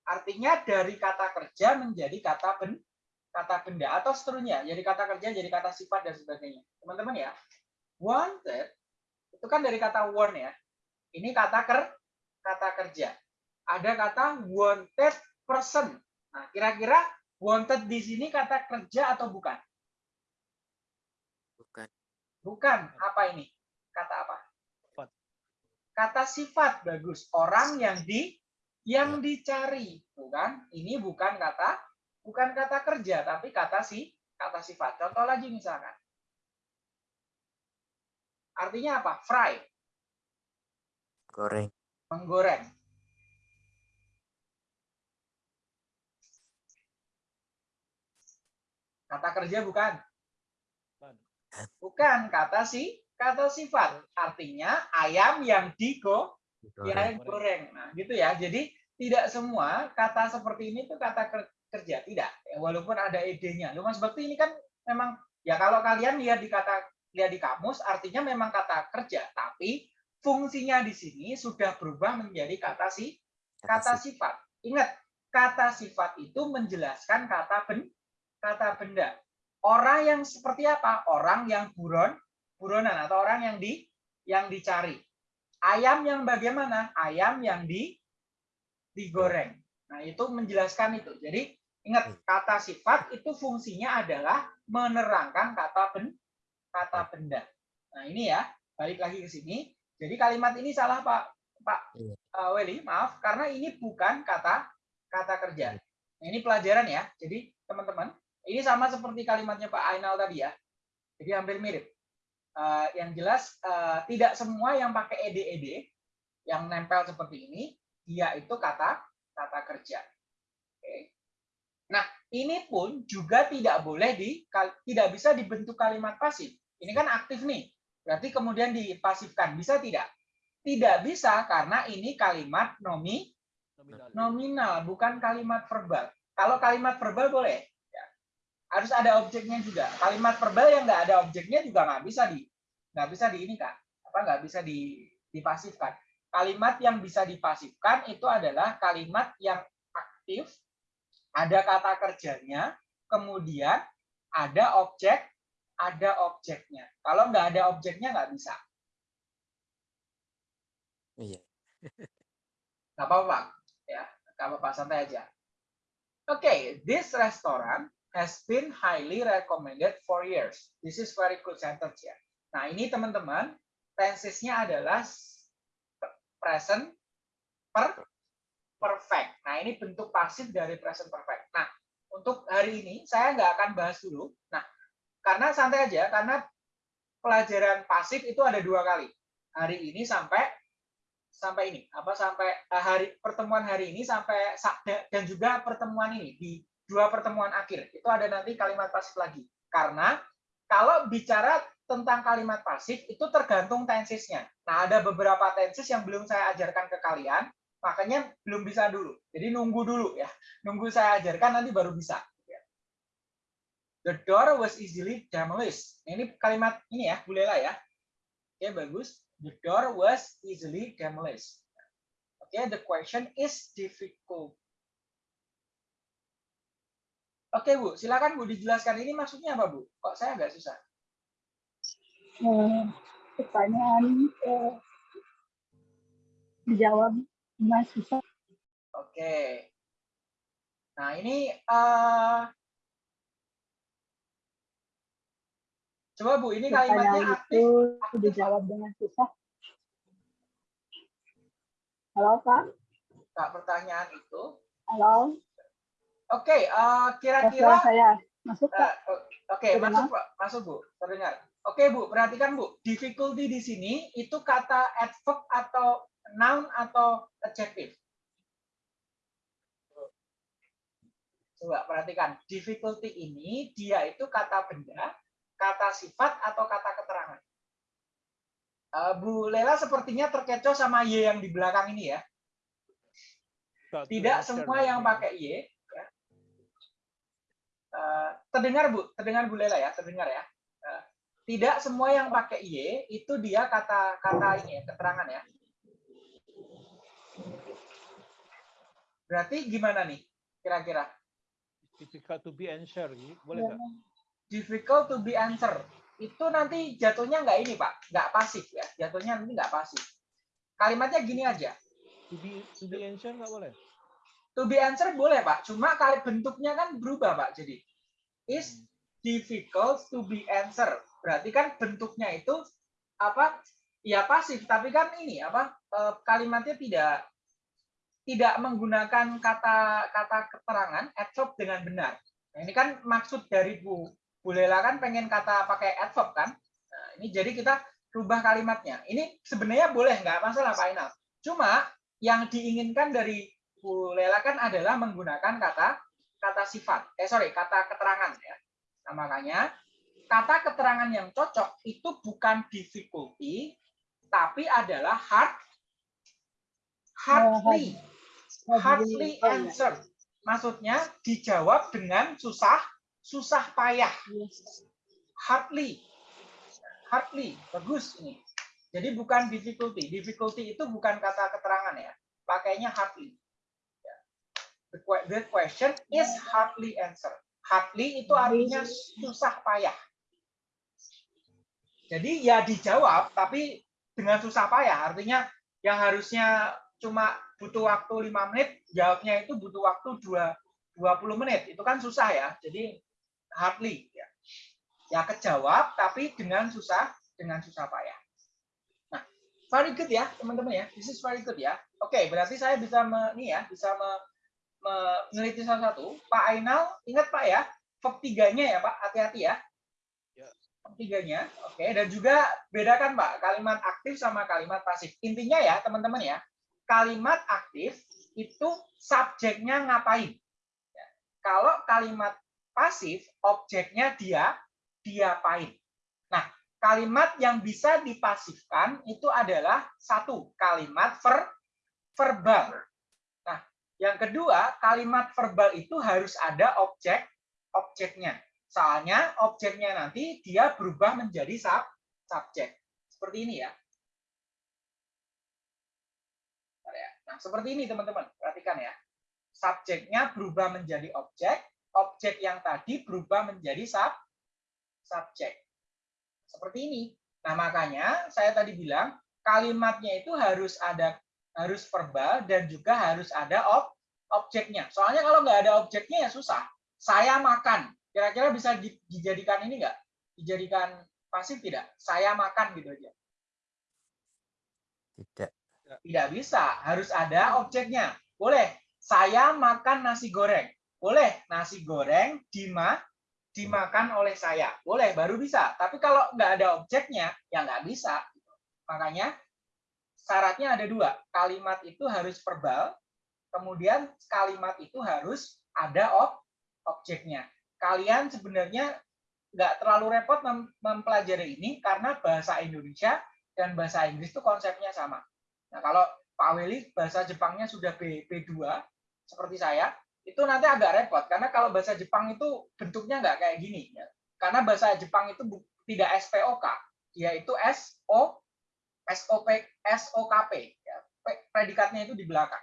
Artinya dari kata kerja menjadi kata ben, kata benda atau seterusnya. Jadi kata kerja jadi kata sifat dan sebagainya. Teman-teman ya, wanted itu kan dari kata want ya. Ini kata ker kata kerja. Ada kata wanted person. Nah, kira-kira wanted di sini kata kerja atau bukan? Bukan. Bukan. Apa ini? Kata apa? Kata sifat bagus. Orang yang di yang dicari, bukan? Ini bukan kata bukan kata kerja, tapi kata si kata sifat. Contoh lagi misalkan. Artinya apa? Fry, Goreng. menggoreng. Kata kerja bukan? Bukan. Bukan kata si kata sifat. Artinya ayam yang digo Goreng. ya goreng. Nah, gitu ya. Jadi tidak semua kata seperti ini tuh kata ker- kerja, tidak. Ya, walaupun ada ide-nya. Lu Mas Bakti ini kan memang ya kalau kalian lihat di kata lihat di kamus artinya memang kata kerja, tapi fungsinya di sini sudah berubah menjadi kata si kata sifat. Ingat, kata sifat itu menjelaskan kata ben, kata benda. Orang yang seperti apa? Orang yang buron, buronan atau orang yang di yang dicari. Ayam yang bagaimana? Ayam yang di digoreng. Nah, itu menjelaskan itu. Jadi, ingat kata sifat itu fungsinya adalah menerangkan kata ben, kata benda. Nah, ini ya, balik lagi ke sini. Jadi kalimat ini salah Pak Pak eh, Weli, maaf karena ini bukan kata kata kerja. Nah, ini pelajaran ya. Jadi teman-teman, ini sama seperti kalimatnya Pak Ainal tadi ya. Jadi hampir mirip. Eh, yang jelas eh, tidak semua yang pakai ed-ed yang nempel seperti ini dia itu kata kata kerja. Oke. Nah, ini pun juga tidak boleh di tidak bisa dibentuk kalimat pasif. Ini kan aktif nih. Berarti kemudian dipasifkan. Bisa tidak? Tidak bisa karena ini kalimat nomi Nominal. nominal, bukan kalimat verbal. Kalau kalimat verbal boleh. Harus ada objeknya juga. Kalimat verbal yang nggak ada objeknya juga nggak bisa di nggak bisa di ini kan? Apa nggak bisa di dipasifkan. Kalimat yang bisa dipasifkan itu adalah kalimat yang aktif, ada kata kerjanya, kemudian ada objek, ada objeknya. Kalau nggak ada objeknya nggak bisa. Iya. Nggak apa-apa, Pak. ya, nggak apa-apa santai aja. Oke, okay, this restaurant has been highly recommended for years. This is very good sentence ya. Nah ini teman-teman, tensesnya adalah present per perfect. Nah ini bentuk pasif dari present perfect. Nah untuk hari ini saya nggak akan bahas dulu. Nah karena santai aja, karena pelajaran pasif itu ada dua kali. Hari ini sampai sampai ini apa sampai hari pertemuan hari ini sampai dan juga pertemuan ini di dua pertemuan akhir itu ada nanti kalimat pasif lagi. Karena kalau bicara tentang kalimat pasif itu tergantung tensesnya nah ada beberapa tenses yang belum saya ajarkan ke kalian makanya belum bisa dulu. Jadi nunggu dulu ya. Nunggu saya ajarkan nanti baru bisa. The door was easily demolished. Ini kalimat ini ya Bu Lela ya. Oke bagus. The door was easily demolished. Okay, the question is difficult. Oke Bu, silakan Bu dijelaskan ini maksudnya apa Bu? Kok saya agak susah? Eh, pertanyaan eh, dijawab dengan susah. Oke. Nah ini uh, coba Bu, ini kalimatnya aktif. itu aktif. dijawab dengan susah. Halo Pak, Kak, pertanyaan itu halo. Oke, eh, Ya, kira-kira saya masuk Pak. Eh, Oke, masuk Pak, masuk Bu, terdengar. Oke Bu, perhatikan Bu, difficulty di sini itu kata adverb atau noun atau adjective. Coba perhatikan, difficulty ini dia itu kata benda, kata sifat atau kata keterangan. Eh, Bu Lela sepertinya terkecoh sama Y yang di belakang ini ya. Tidak semua yang pakai Y. Eh, terdengar Bu, terdengar Bu Lela ya, terdengar ya. Eh, tidak semua yang pakai Y itu dia kata kata ini ya, keterangan ya. Berarti gimana nih kira-kira? difficult to be answered. Boleh nggak? Difficult to be answer. Itu nanti jatuhnya nggak ini Pak, nggak pasif ya. Jatuhnya nanti nggak pasif. Kalimatnya gini aja. To be to be answered nggak boleh. To be answer boleh Pak, cuma kali bentuknya kan berubah Pak. Jadi is difficult to be answer. Berarti kan bentuknya itu apa? Ya pasif, tapi kan ini apa? eh, Kalimatnya tidak tidak menggunakan kata kata keterangan adverb dengan benar. Nah, ini kan maksud dari Bu Bu Lela kan pengen kata pakai adverb kan? Nah, ini jadi kita rubah kalimatnya. Ini sebenarnya boleh nggak masalah Pak Inal. Cuma yang diinginkan dari Bu Lela kan adalah menggunakan kata kata sifat. Eh sorry, kata keterangan ya. Nah, makanya kata keterangan yang cocok itu bukan difficulty, tapi adalah hard, hardly, hardly answer. Maksudnya dijawab dengan susah, susah payah. Hardly, hardly, bagus ini. Jadi bukan difficulty. Difficulty itu bukan kata keterangan ya. Pakainya hardly. The que- the question is hardly answer. Hardly itu artinya susah payah. Jadi ya dijawab, tapi dengan susah payah. Artinya yang harusnya cuma butuh waktu lima menit, jawabnya itu butuh waktu dua 20 menit. Itu kan susah ya. Jadi hardly ya. Ya kejawab tapi dengan susah dengan susah payah. Nah, very good ya, teman-teman ya. This is very good ya. Oke, berarti saya bisa me, nih ya, bisa me, meneliti salah satu. Pak Ainal, ingat Pak ya, verb tiganya ya Pak, hati-hati ya. Ya. Verb tiganya, oke. Dan juga bedakan Pak, kalimat aktif sama kalimat pasif. Intinya ya teman-teman ya, kalimat aktif itu subjeknya ngapain. Ya. Kalau kalimat pasif, objeknya dia, diapain. Nah, kalimat yang bisa dipasifkan itu adalah satu, kalimat ver, verbal. Yang kedua, kalimat verbal itu harus ada objek objeknya. Soalnya objeknya nanti dia berubah menjadi sub subjek. Seperti ini ya. Ya. Nah, seperti ini teman-teman. Perhatikan ya. Subjeknya berubah menjadi objek, objek yang tadi berubah menjadi sub subjek. Seperti ini. Nah, makanya saya tadi bilang kalimatnya itu harus ada harus verbal dan juga harus ada ob objeknya. Soalnya kalau nggak ada objeknya ya susah. Saya makan. Kira-kira bisa di- dijadikan ini nggak? Dijadikan pasif tidak? Saya makan gitu aja. Tidak. Tidak bisa. Harus ada objeknya. Boleh. Saya makan nasi goreng. Boleh. Nasi goreng dima dimakan oleh saya. Boleh. Baru bisa. Tapi kalau nggak ada objeknya, ya nggak bisa. Makanya syaratnya ada dua. Kalimat itu harus verbal, kemudian kalimat itu harus ada ob objeknya. Kalian sebenarnya nggak terlalu repot mem- mempelajari ini karena bahasa Indonesia dan bahasa Inggris itu konsepnya sama. Nah, kalau Pak Weli bahasa Jepangnya sudah B, B2 seperti saya, itu nanti agak repot karena kalau bahasa Jepang itu bentuknya nggak kayak gini. ya. Karena bahasa Jepang itu tidak SPOK, yaitu SO SOP SOKP ya. Predikatnya itu di belakang.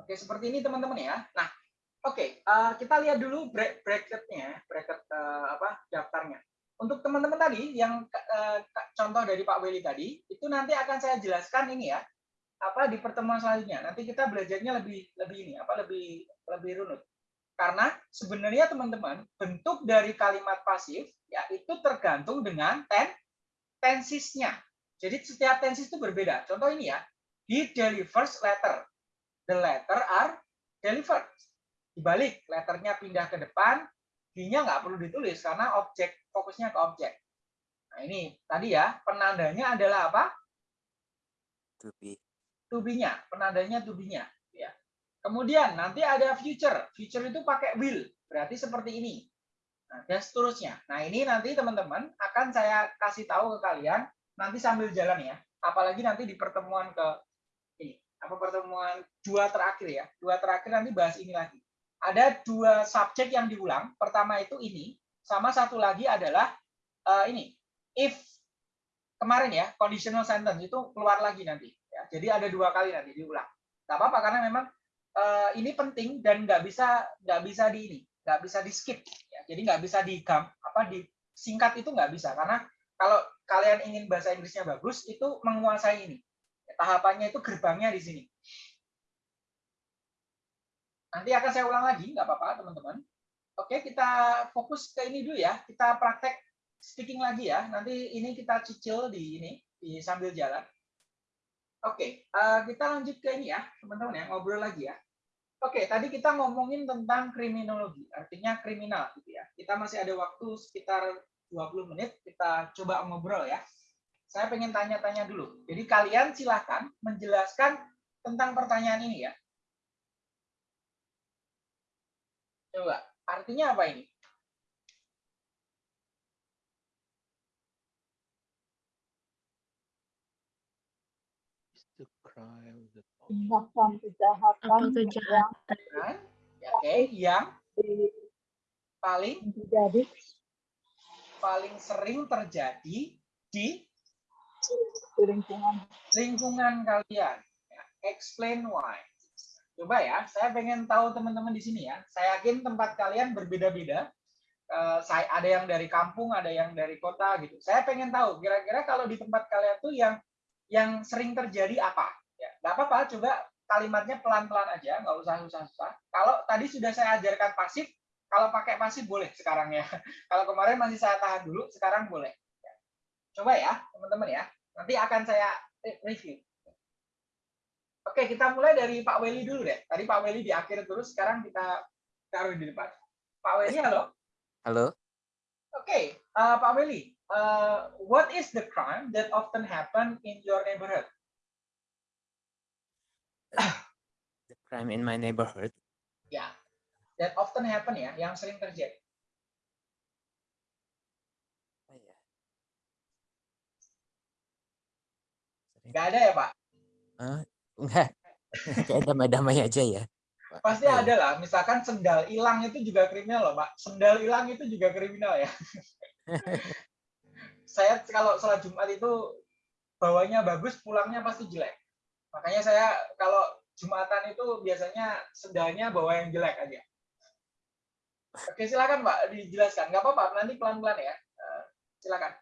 Oke, seperti ini teman-teman ya. Nah, oke, eh, kita lihat dulu bra- bracketnya, bracket eh, apa daftarnya. Untuk teman-teman tadi yang eh, contoh dari Pak Weli tadi, itu nanti akan saya jelaskan ini ya, apa di pertemuan selanjutnya. Nanti kita belajarnya lebih lebih ini, apa lebih lebih runut. Karena sebenarnya teman-teman, bentuk dari kalimat pasif ya itu tergantung dengan ten tensisnya. Jadi setiap tenses itu berbeda. Contoh ini ya, he delivers letter. The letter are delivered. Dibalik, letternya pindah ke depan, he-nya nggak perlu ditulis karena objek fokusnya ke objek. Nah ini tadi ya, penandanya adalah apa? To be. To be-nya, penandanya to be-nya. Kemudian nanti ada future. Future itu pakai will, berarti seperti ini. Nah, dan seterusnya. Nah ini nanti teman-teman akan saya kasih tahu ke kalian nanti sambil jalan ya. Apalagi nanti di pertemuan ke ini apa pertemuan dua terakhir ya. Dua terakhir nanti bahas ini lagi. Ada dua subjek yang diulang. Pertama itu ini, sama satu lagi adalah uh, ini. If kemarin ya conditional sentence itu keluar lagi nanti. Ya. Jadi ada dua kali nanti diulang. Gak apa-apa karena memang uh, ini penting dan nggak bisa nggak bisa di ini nggak bisa di skip. Ya. jadi nggak bisa di apa di singkat itu nggak bisa. Karena kalau kalian ingin bahasa Inggrisnya bagus itu menguasai ini. Tahapannya itu gerbangnya di sini. Nanti akan saya ulang lagi nggak apa-apa teman-teman. Oke kita fokus ke ini dulu ya. Kita praktek speaking lagi ya. Nanti ini kita cicil di ini di sambil jalan. Oke uh, kita lanjut ke ini ya teman-teman ya ngobrol lagi ya Oke, tadi kita ngomongin tentang kriminologi, artinya kriminal gitu ya. Kita masih ada waktu sekitar 20 menit, kita coba ngobrol ya. Saya pengen tanya-tanya dulu. Jadi kalian silahkan menjelaskan tentang pertanyaan ini ya. Coba, artinya apa ini? the crime that tindakan kejahatan Apa kejahatan? Ya, Oke, yang paling terjadi paling sering terjadi di di lingkungan lingkungan kalian. Ya, explain why. Coba ya, saya pengen tahu teman-teman di sini ya. Saya yakin tempat kalian berbeda-beda. Eh, saya ada yang dari kampung, ada yang dari kota gitu. Saya pengen tahu kira-kira kalau di tempat kalian tuh yang yang sering terjadi apa? Ya, nggak apa-apa, coba kalimatnya pelan-pelan aja, nggak usah susah-susah. Kalau tadi sudah saya ajarkan pasif, kalau pakai pasif boleh sekarang ya. Kalau kemarin masih saya tahan dulu, sekarang boleh. Ya. Coba ya, teman-teman ya. Nanti akan saya review. Oke, kita mulai dari Pak Weli dulu deh. Tadi Pak Weli di akhir terus, sekarang kita taruh di depan. Pak Weli, halo. Hello. Oke, uh, Pak Weli, uh, what is the crime that often happen in your neighborhood? The crime in my neighborhood. Ya, that often happen ya, yang sering terjadi. Oh, ya. Sering- Nggak ada ya, Pak? Enggak. Kayak damai-damai aja ya. Pak. Pasti Apa ya? ada lah. Misalkan sendal hilang itu juga kriminal loh, Pak. Sendal hilang itu juga kriminal ya. saya kalau sholat Jumat itu bawanya bagus, pulangnya pasti jelek. Makanya saya kalau Jumatan itu biasanya sendalnya bawa yang jelek aja. Oke, silakan Pak dijelaskan. Nggak apa-apa, nanti pelan-pelan ya. Eh, silakan.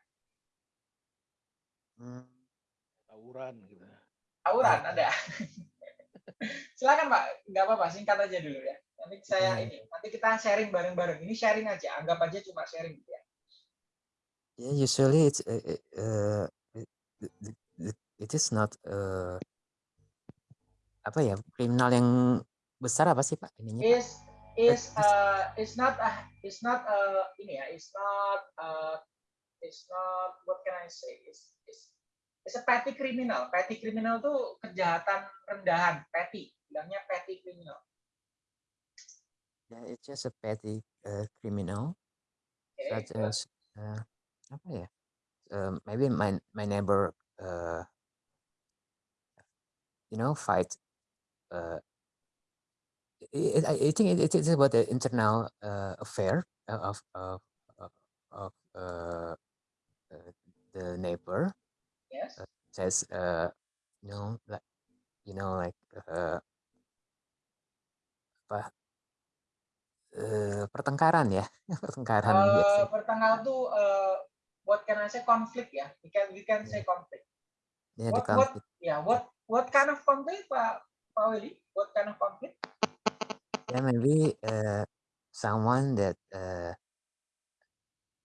Hmm, tawuran gitu. Tawuran ada. silakan Pak, nggak apa-apa, singkat aja dulu ya. Nanti saya Hmm. ini, nanti kita sharing bareng-bareng. Ini sharing aja, anggap aja cuma sharing gitu ya. Yeah, usually it's uh, uh, it, it, it- it is not uh, apa ya kriminal yang besar apa sih Pak ininya Pak? is is uh is not uh is not uh ini ya is not uh is not what can I say is is is a petty criminal petty criminal tuh kejahatan rendahan petty bilangnya petty criminal Yeah, it's just a petty uh, criminal Oke, such as uh, apa ya? Um, maybe my my neighbor uh, you know fight uh, I, I think it, it is about the internal uh, affair of of of, uh, uh, the neighbor. Yes. Says uh you know like you know like uh apa eh, pertengkaran ya pertengkaran Uh, biasa. pertengkaran tuh uh, what can I say konflik ya? We can we can say konflik ya di what what ya what what kind of konflik Pak Willy what kind of konflik ya maybe uh, someone that uh,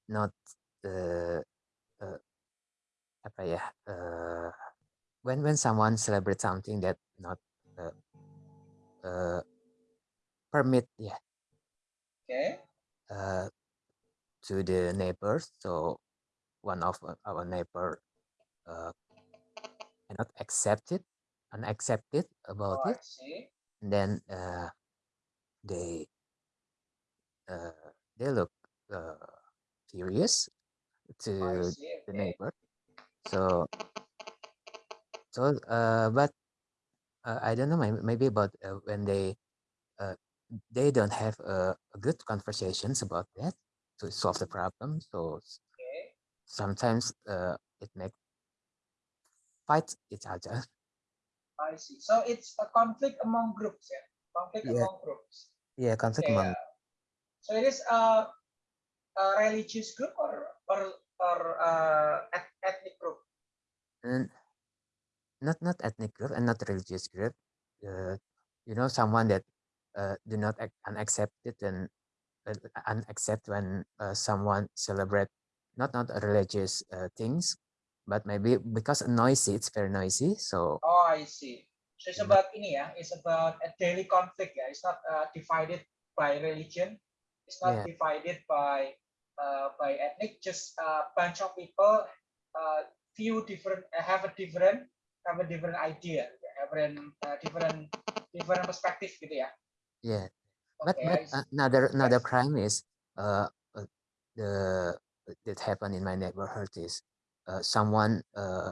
not uh, uh, apa ya uh, when when someone celebrate something that not uh, uh, permit yeah. Okay. uh, to the neighbors so one of our neighbor uh, cannot accept it unaccepted about Oh, it and then uh, they uh, they look uh, furious to see. the neighbor. So so uh but uh, i don't know maybe, about uh, when they uh, they don't have uh, good conversations about that to solve the problem. So Okay. sometimes uh, it make fight each other I see. So it's a conflict among groups, yeah. Conflict Yeah. among groups. yeah conflict Okay. among so it is a, a religious group or or or uh, ethnic group. and not not ethnic group and not religious group uh, you know someone that uh, do not ac- unaccept it and uh, unaccept when uh, someone celebrate not not religious uh, things but maybe because noisy it's very noisy so Oh, I see. So it's about ini ya. It's about a daily conflict ya. It's not uh, divided by religion. It's not Yeah. divided by uh, by ethnic. Just a bunch of people. Uh, few different uh, have a different have a different idea, different uh, different different perspective gitu ya. yeah but Okay, but I another another crime is uh, uh the that happened in my neighborhood is uh, someone uh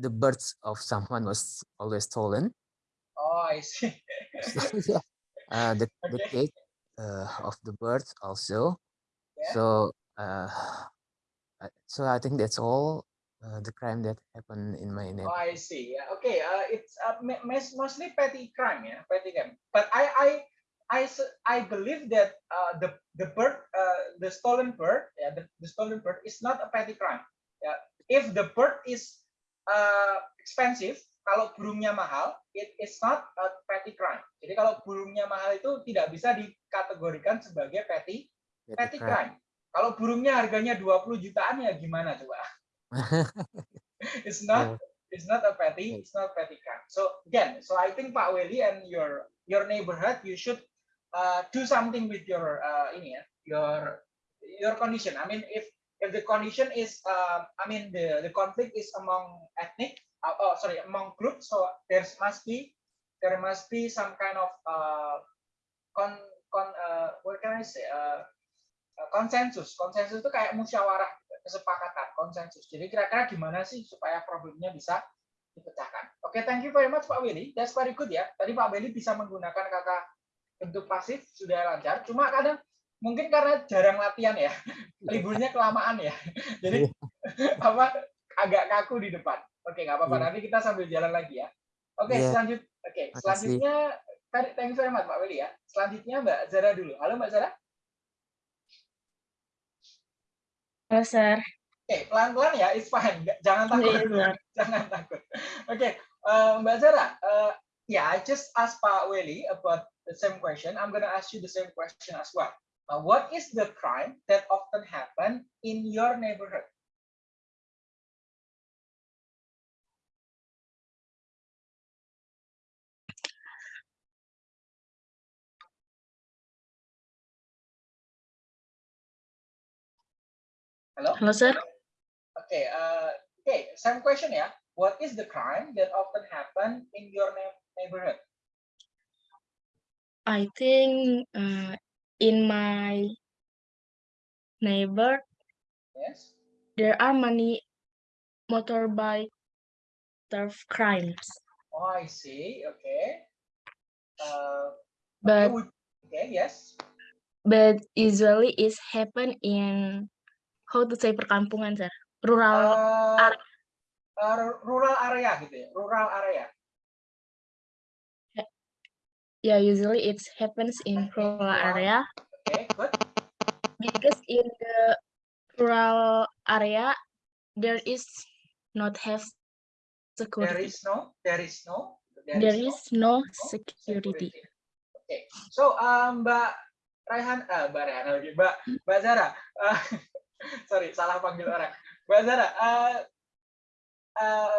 the birds of someone was always stolen Oh, I see. yeah uh the the Okay. cake uh of the birds also Yeah. so uh so i think that's all uh, the crime that happened in my Oh, I see. Yeah. Okay. Uh, it's uh, mostly petty crime, yeah, petty crime. But I, I, I, I believe that uh, the the bird, uh, the stolen bird, yeah, the, the stolen bird is not a petty crime. Yeah. If the bird is uh, expensive, kalau burungnya mahal, it is not a petty crime. Jadi kalau burungnya mahal itu tidak bisa dikategorikan sebagai petty Petty crime. Kalau burungnya harganya 20 jutaan ya gimana coba? it's not it's not a petty it's not petty crime so again so i think pak Welly and your your neighborhood you should uh, do something with your uh, ini ya your your condition i mean if if the condition is uh, i mean the the conflict is among ethnic uh, oh sorry among groups so there must be there must be some kind of uh, con con uh, what can i say uh, uh, konsensus konsensus itu kayak musyawarah kesepakatan konsensus jadi kira-kira gimana sih supaya problemnya bisa dipecahkan? Oke thank you very much Pak Willy. That's very good ya. Tadi Pak Willy bisa menggunakan kata bentuk pasif sudah lancar. Cuma kadang mungkin karena jarang latihan ya liburnya kelamaan ya jadi apa agak kaku di depan oke nggak apa-apa Iya. nanti kita sambil jalan lagi ya oke Iya. selanjut oke Makasih. selanjutnya tadi- thank you very much Pak Willy ya selanjutnya Mbak Zara dulu halo Mbak Zara Halo, Sir. Oke, pelan-pelan ya, it's fine. Nggak- Jangan takut. Iya, Sir. Jangan takut. Oke, eh, Mbak Zara, eh, yeah, I just asked Pak Welly about the same question. I'm gonna ask you the same question as well. Uh, what is the crime that often happen in your neighborhood? Hello? Halo, Sir. Okay, uh, okay, same question ya. What is the crime that often happen in your neighborhood? I think uh, in my neighbor Yes. there are many motorbike theft crimes, Oh, I see. Okay. Uh, but okay, yes. but usually it's happen in how to say perkampungan, Sir. Rural. Uh, uh, rural area gitu ya, rural area. Yeah, usually it happens in rural area Okay, good. because in the rural area there is not have security. is no, there is no, There is no no security. Okay, so um, Mbak Raihan, uh, Mbak Raihan lagi, Mbak Mbak Zara, uh, sorry salah panggil orang. Mbak Zara, uh, uh,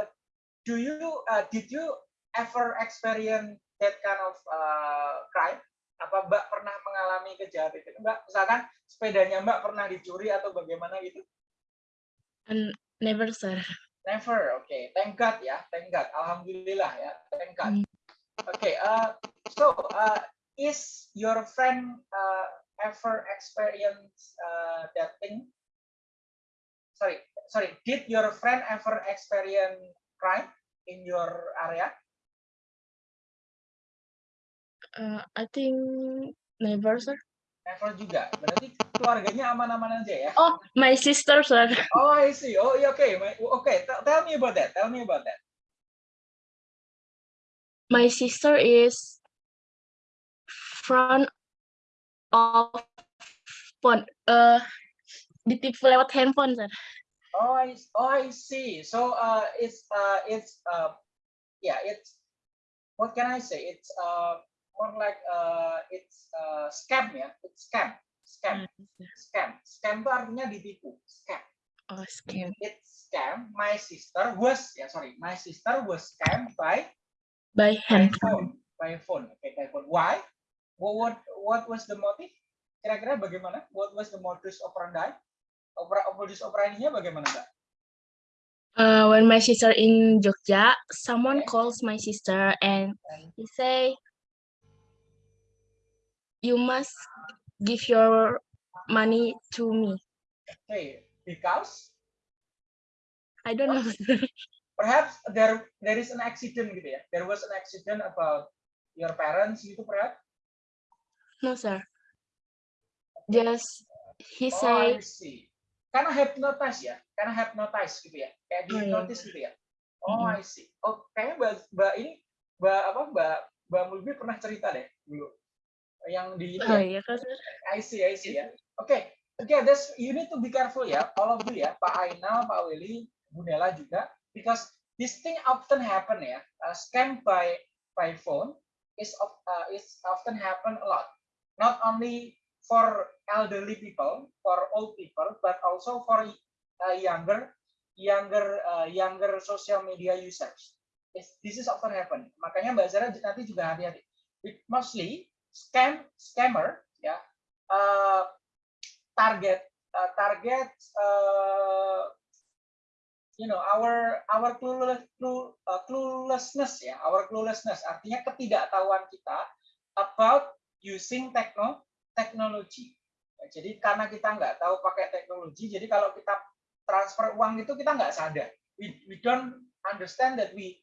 do you uh, did you ever experience that kind of uh, crime? Apa Mbak pernah mengalami kejahatan itu? Mbak, misalkan sepedanya Mbak pernah dicuri atau bagaimana gitu? And never, sir. Never. Oke, thank God ya, thank God. Alhamdulillah ya, thank God. Hmm. Oke, uh, so uh, is your friend uh, ever experience uh, that thing? Sorry, sorry. Did your friend ever experience crime in your area? Uh, I think never, sir. Never juga. Berarti keluarganya aman-aman aja ya? Oh, my sister, sir. Oh, I see. Oh, yeah, okay. My- Okay, tell, tell me about that. Tell me about that. My sister is front of phone. Uh, ditipu lewat handphone, sir. Oh, I, oh, I see. So, uh, it's, uh, it's, uh, yeah, it's, what can I say? It's, uh, more like, uh, it's, uh, scam ya. It's scam, scam, scam. Scam itu artinya ditipu. Scam. Oh, scam. It's scam. My sister was, ya sorry, my sister was scammed by By handphone. phone. By phone. Okay, by phone. Why? What, what, what was the motive? Kira-kira bagaimana? What was the modus operandi? Opera, modus operandinya bagaimana, Mbak? Uh, when my sister in Jogja, someone Okay. calls my sister and he say, "You must give your money to me." Okay, because I don't know. perhaps there there is an accident gitu ya. There was an accident about your parents gitu perhaps. no, sir. Just he Oh, say, I see. Karena hypnotize ya, karena hypnotize gitu ya, kayak di Oh, iya. hypnotis gitu ya. Oh, Mm-mm. I see. Oh, kayaknya mbak, mbak ini, mbak apa, mbak, mbak Mulbi pernah cerita deh dulu, yang di oh ya. iya kan? I see, I see ya. Oke, oke, that's you need to be careful ya, all of you ya, Pak Ainal, Pak Willy, Bu Nela juga, because this thing often happen ya, uh, scam by by phone is of uh, is often happen a lot, not only for elderly people, for old people, but also for uh, younger younger uh, younger social media users. It's- This is often happen. Makanya Mbak Zara nanti juga hati-hati. Mostly scam scammer ya uh, target uh, target uh, you know our our clueless, clue, cluelessness ya our cluelessness. Artinya ketidaktahuan kita about using techno teknologi Ya, jadi karena kita nggak tahu pakai teknologi jadi kalau kita transfer uang itu kita nggak sadar. We, we don't understand that we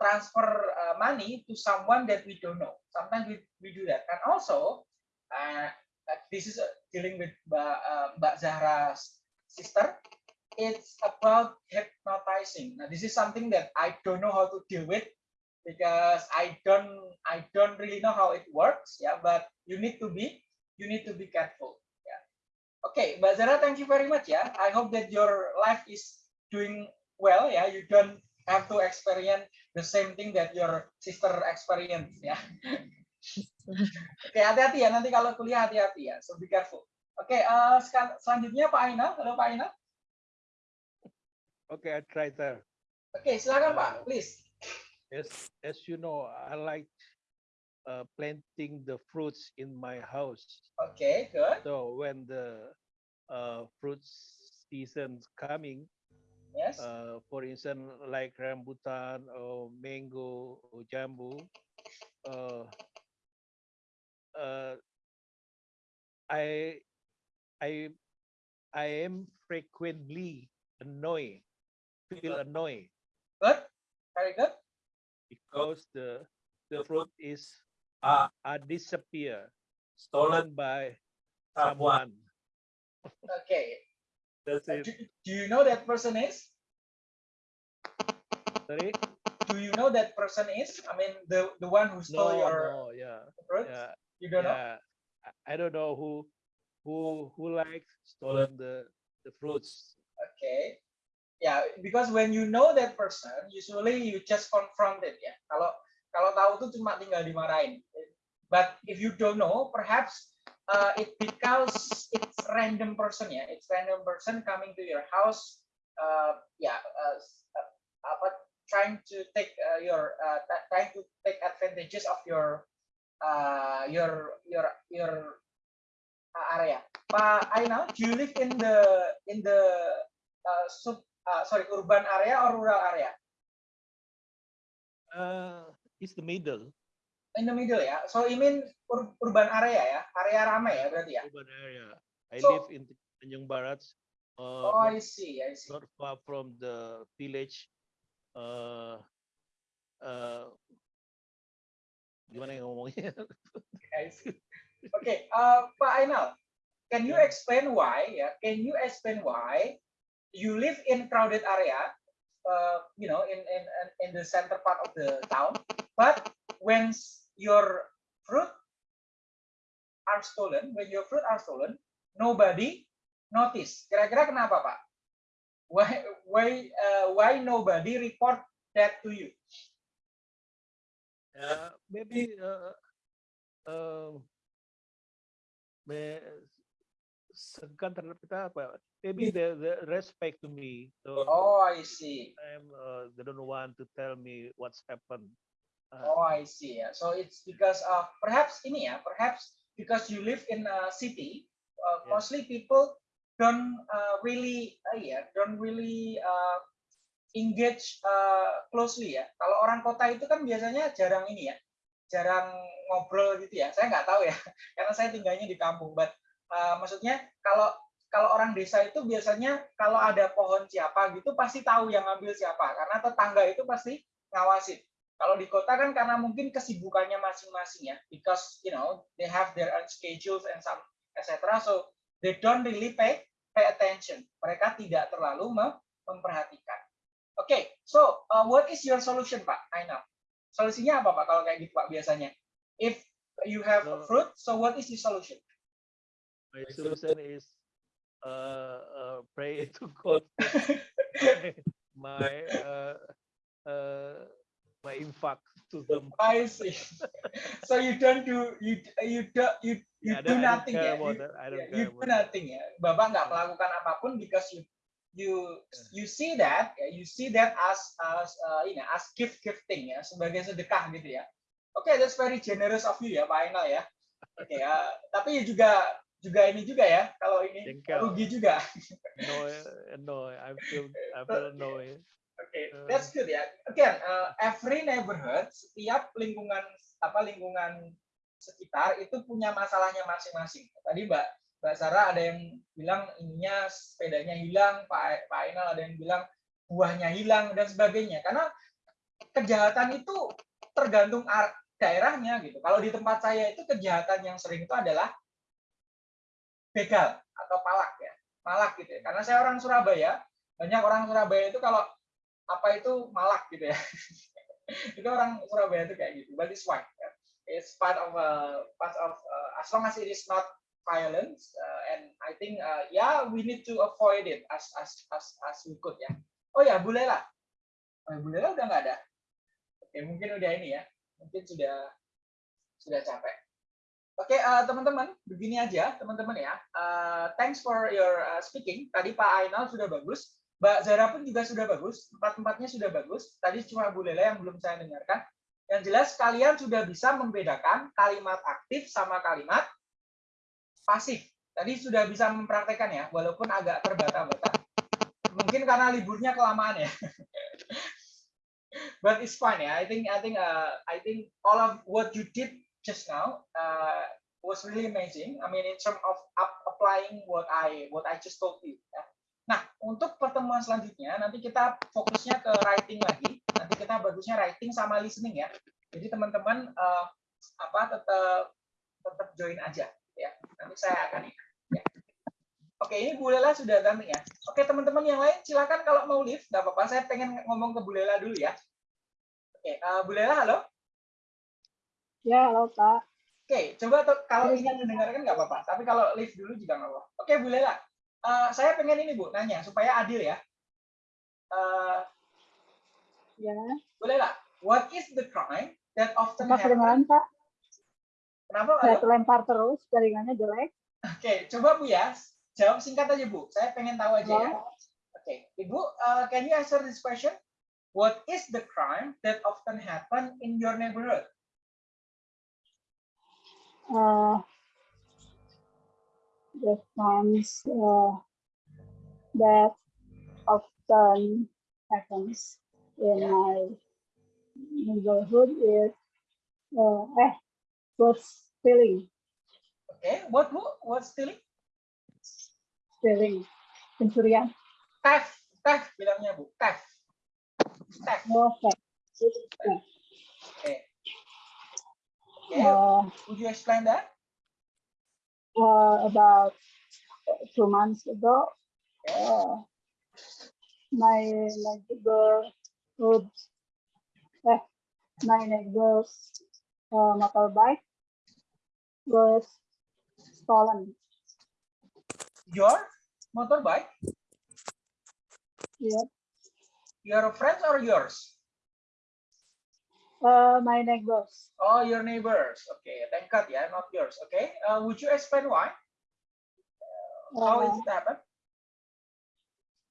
transfer uh, money to someone that we don't know sometimes we, we do that and also uh, this is uh, dealing with Mbak, uh, Mbak Zahra's sister. It's about hypnotizing. Now, this is something that I don't know how to deal with because I don't I don't really know how it works. Yeah, but you need to be you need to be careful. Yeah. Okay, Mbak Zahra, thank you very much. Yeah, I hope that your life is doing well. Yeah, you don't have to experience the same thing that your sister experienced. Yeah. Oke, hati-hati ya. Nanti kalau kuliah hati-hati ya. So be careful. Oke, eh, sekal- selanjutnya Pak Ainal. Halo Pak Ainal. Okay, I try that. Oke, silakan Pak. Please. As as you know, I like uh, planting the fruits in my house. Oke, good. So when the uh, fruit season's coming, Yes. uh, for instance, like rambutan or mango or jambu, uh, uh, I, I, I am frequently annoyed, feel annoyed Good. Very good. because the the fruit is uh, uh disappear, stolen by someone. Oke. That's Do, it. do you know that person is? Sorry? Do you know that person is? I mean, the the one who No, stole your no, yeah, fruits? yeah. You don't know? yeah, I- I don't know who who who like stolen the the fruits. Oke. Ya, because when you know that person, usually you just confront it ya. Kalau kalau tahu tuh cuma tinggal dimarahin. But if you don't know, perhaps uh, it because it's random person ya. It's random person coming to your house. Uh, ya, uh, uh, apa trying to take uh, your uh, trying to take advantages of your uh, your your your uh, area. Pak Ainal, do you live in the in the uh, sub uh, sorry urban area or rural area? Uh, it's the middle In the middle ya. So you mean ur- urban area ya, area ramai ya berarti ya. urban area. I So- live in Tanjung Barat, uh, Oh, I see, I see. not far from the village. Uh, uh, gimana yang ngomongnya? I see. Okay, uh, Pak Ainal, can you explain why? Yeah, can you explain why you live in crowded area, uh, you know, in in- in the center part of the town, but when your fruit are stolen, when your fruit are stolen, nobody notice. Kira-kira kenapa, Pak? Why why uh, why nobody report that to you? Uh, maybe uh, um, me- segan terhadap kita apa? Maybe the, the respect to me. So Oh, I see. I'm, uh, they don't want to tell me what's happened. Uh, Oh, I see. Yeah. So it's because of perhaps ini ya, perhaps because you live in a city, uh, Yeah. mostly people don't uh, really, uh, yeah, don't really uh, engage uh, closely ya. Kalau orang kota itu kan biasanya jarang ini ya, jarang ngobrol gitu ya. Saya nggak tahu ya, karena saya tinggalnya di kampung. But uh, maksudnya kalau kalau orang desa itu biasanya kalau ada pohon siapa gitu pasti tahu yang ngambil siapa, karena tetangga itu pasti ngawasin. Kalau di kota kan karena mungkin kesibukannya masing-masing ya, because you know they have their own schedules and some etc. So they don't really pay pay attention. Mereka tidak terlalu mem- memperhatikan. Oke, so uh, what is your solution, Pak? I know. Solusinya apa, Pak? Kalau kayak gitu, Pak, biasanya? If you have a fruit, so what is the solution? my solution is uh, uh, pray to God. my uh, uh, my infak to them. I see. so you don't do you you do you you I do nothing ya. You- don't you do nothing ya. Bapak nggak melakukan apa pun because you you you see that you see that as as uh, ini as gift gifting ya sebagai sedekah gitu ya. Oke, that's very generous of you ya Pak Ainal ya. Oke ya, tapi juga juga ini juga ya kalau ini Jengkel. rugi juga. No, no, I feel I feel annoyed. Oke, Uh. that's good ya. Again, uh, every neighborhood, setiap lingkungan apa lingkungan sekitar itu punya masalahnya masing-masing. Tadi Mbak Mbak Sarah ada yang bilang ininya sepedanya hilang, Pak Pak Ainal ada yang bilang buahnya hilang dan sebagainya. Karena kejahatan itu tergantung daerahnya gitu. Kalau di tempat saya itu kejahatan yang sering itu adalah begal atau palak ya, malak gitu ya. Karena saya orang Surabaya, banyak orang Surabaya itu kalau apa itu malak gitu ya. itu orang Surabaya itu kayak gitu. But it's fine. ya. It's part of uh, part of uh, as long as it is not violence uh, and I think uh, yeah we need to avoid it as as as as we could ya. Oh ya Bu Lela. Oh, Bu Lela udah nggak ada. Oke mungkin udah ini ya. Mungkin sudah sudah capek. Oke uh, teman-teman begini aja teman-teman ya. Uh, thanks for your uh, speaking. Tadi Pak Ainal sudah bagus. Mbak Zara pun juga sudah bagus, empat-empatnya sudah bagus. Tadi cuma Bu Lela yang belum saya dengarkan. Yang jelas kalian sudah bisa membedakan kalimat aktif sama kalimat pasif. Tadi sudah bisa mempraktekkan ya, walaupun agak terbata-bata. Mungkin karena liburnya kelamaan ya. But it's fine ya. I think I think uh, I think all of what you did just now uh, was really amazing. I mean in terms of applying what I what I just told you. ya. Nah, untuk pertemuan selanjutnya nanti kita fokusnya ke writing lagi. Nanti kita bagusnya writing sama listening ya. Jadi teman-teman eh, apa tetap tetap join aja ya. Nanti saya akan ya. Oke, ini Bu Lela sudah datang ya. Oke, teman-teman yang lain silakan kalau mau live, nggak apa-apa. Saya pengen ngomong ke Bu Lela dulu ya. Oke, eh, Bu Lela halo. Ya, halo Pak. Oke, coba kalau ingin mendengarkan nggak apa-apa. Tapi kalau live dulu juga nggak apa-apa. Oke, Bu Lela. Eh, saya pengen ini Bu, nanya supaya adil ya. Eh, Ya, Bu Lela, what is the crime that often apa happen? kedengaran Pak? Kenapa? Saya terlempar terus, jaringannya jelek. Oke, coba Bu ya. Jawab singkat aja Bu. Saya pengen tahu aja ya. Oh, Oke, Ibu, uh, can you answer this question? what is the crime that often happen in your neighborhood? Uh, the times uh, that often happens in my neighborhood is uh, eh, was stealing, Okay, what what what stealing? stealing, pencurian, Theft, theft bilangnya bu, theft, theft. no theft. Okay. Okay. Uh, Would you explain that? Uh, about two months ago, uh, my neighborhood, eh, my neighbor's uh, motorbike was stolen. Your motorbike, Yeah, your friends or yours? Uh, my neighbors. Oh, your neighbors. Okay, thank God, yeah, not yours. Okay, uh, would you explain why? How Uh, is it happen?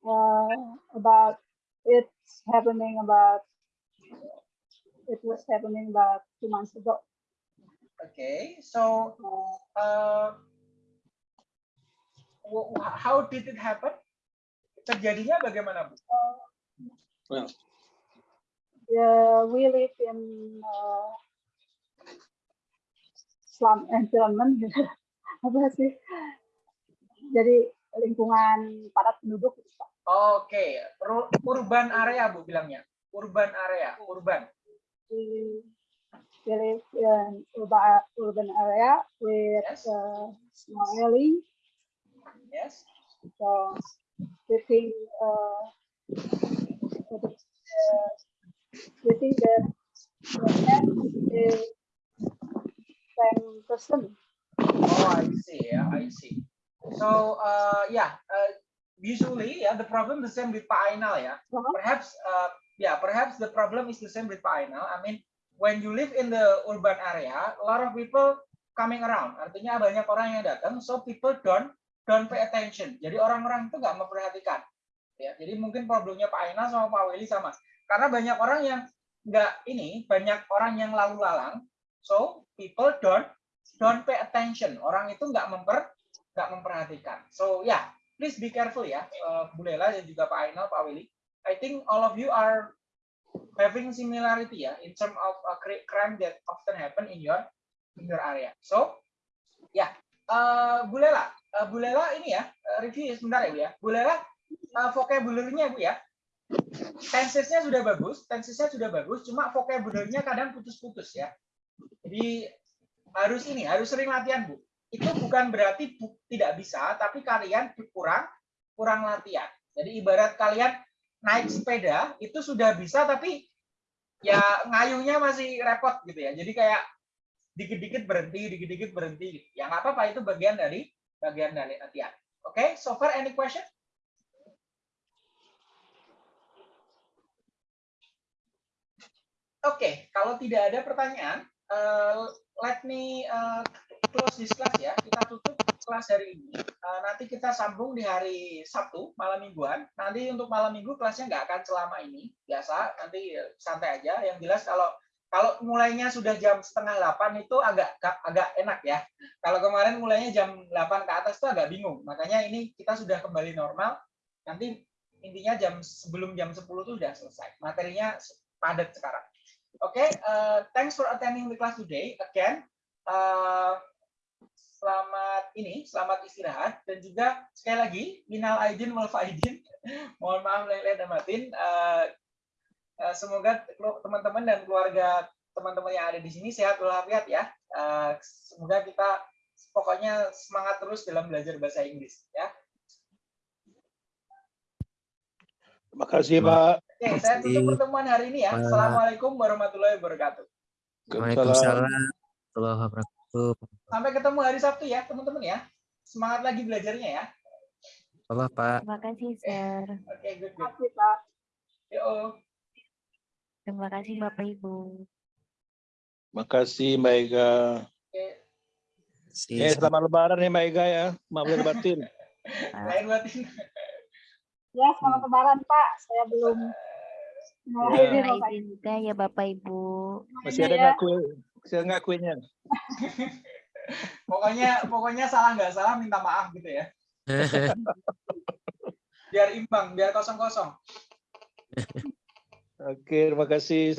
uh, about it's happening about it was happening about two months ago. Okay, so Uh, uh, how did it happen? Terjadinya bagaimana, Bu? Yeah, we live in uh, slum environment gitu. apa sih? Jadi lingkungan padat penduduk. gitu. Oke, ru- urban area, Bu bilangnya. Urban area, urban. We, we live in urban, urban area with Yes. uh, small alley. Yes. So we think uh, uh, we think that the cat is same person. Oh, I see. Yeah, I see. So, uh, yeah, uh, usually, yeah, the problem the same with Pak Ainal, yeah. Uh-huh. Perhaps, uh, yeah, perhaps the problem is the same with Pak Ainal. I mean, when you live in the urban area, a lot of people coming around. Artinya banyak orang yang datang, so people don't don't pay attention. Jadi orang-orang itu nggak memperhatikan. Ya, jadi mungkin problemnya Pak Ainal sama Pak Willy sama. Karena banyak orang yang nggak ini, banyak orang yang lalu lalang, so people don't don't pay attention. Orang itu nggak memper nggak memperhatikan. So yeah, please be careful ya, uh, Bu Lela dan juga Pak Ainal, Pak Willy. I think all of you are having similarity ya in term of cri- crime that often happen in your in your area. So ya, uh, Bu Lela, uh, Bu Lela ini ya uh, review sebentar ya Bu ya. Bu Lela uh, vocabulary-nya Bu ya. Tensesnya sudah bagus, tensesnya sudah bagus, cuma vocabulary-nya kadang putus-putus ya. Jadi harus ini, harus sering latihan Bu. Itu bukan berarti bu- tidak bisa, tapi kalian kurang kurang latihan. Jadi ibarat kalian naik sepeda itu sudah bisa, tapi ya ngayuhnya masih repot gitu ya. Jadi kayak dikit-dikit berhenti, dikit-dikit berhenti. Ya nggak apa-apa, itu bagian dari bagian dari latihan. Oke, so far any question? Oke, kalau tidak ada pertanyaan, eh, let me eh, close this class ya. Kita tutup kelas hari ini. Eh, nanti kita sambung di hari Sabtu, malam mingguan. Nanti untuk malam minggu kelasnya nggak akan selama ini. Biasa, nanti santai aja. Yang jelas kalau kalau mulainya sudah jam setengah delapan itu agak agak enak ya. Kalau kemarin mulainya jam 8 ke atas itu agak bingung. Makanya ini kita sudah kembali normal. Nanti intinya jam sebelum jam 10 itu sudah selesai. Materinya padat sekarang. Oke, uh, thanks for attending the class today. Again, uh, selamat ini, selamat istirahat dan juga sekali lagi minal aidin wal faidin. Mohon maaf lahir dan batin. Uh, uh, semoga teman-teman dan keluarga teman-teman yang ada di sini sehat walafiat ya. Uh, semoga kita pokoknya semangat terus dalam belajar bahasa Inggris ya. Terima kasih Pak. Oke, saya tutup pertemuan hari ini ya. Assalamualaikum warahmatullahi wabarakatuh. Waalaikumsalam warahmatullahi wabarakatuh. Sampai ketemu hari Sabtu ya, teman-teman ya. Semangat lagi belajarnya ya. Bapak, Pak. Terima kasih, Sir. Oke, good, good. Tapi Pak, Yo. Terima kasih, Bapak Ibu. Terima kasih Mbak Ega. Oke, Si, Eh, selamat lebaran ya Mbak Ega ya. Maaf lahir batin. lain batin. ya selamat lebaran Pak. Saya belum Ya. izin juga ya Bapak Ibu. Masih ada ya. nggak kue? Masih ada nggak kuenya? Pokoknya pokoknya salah nggak salah minta maaf gitu ya. Biar imbang, biar kosong-kosong. Oke, terima kasih.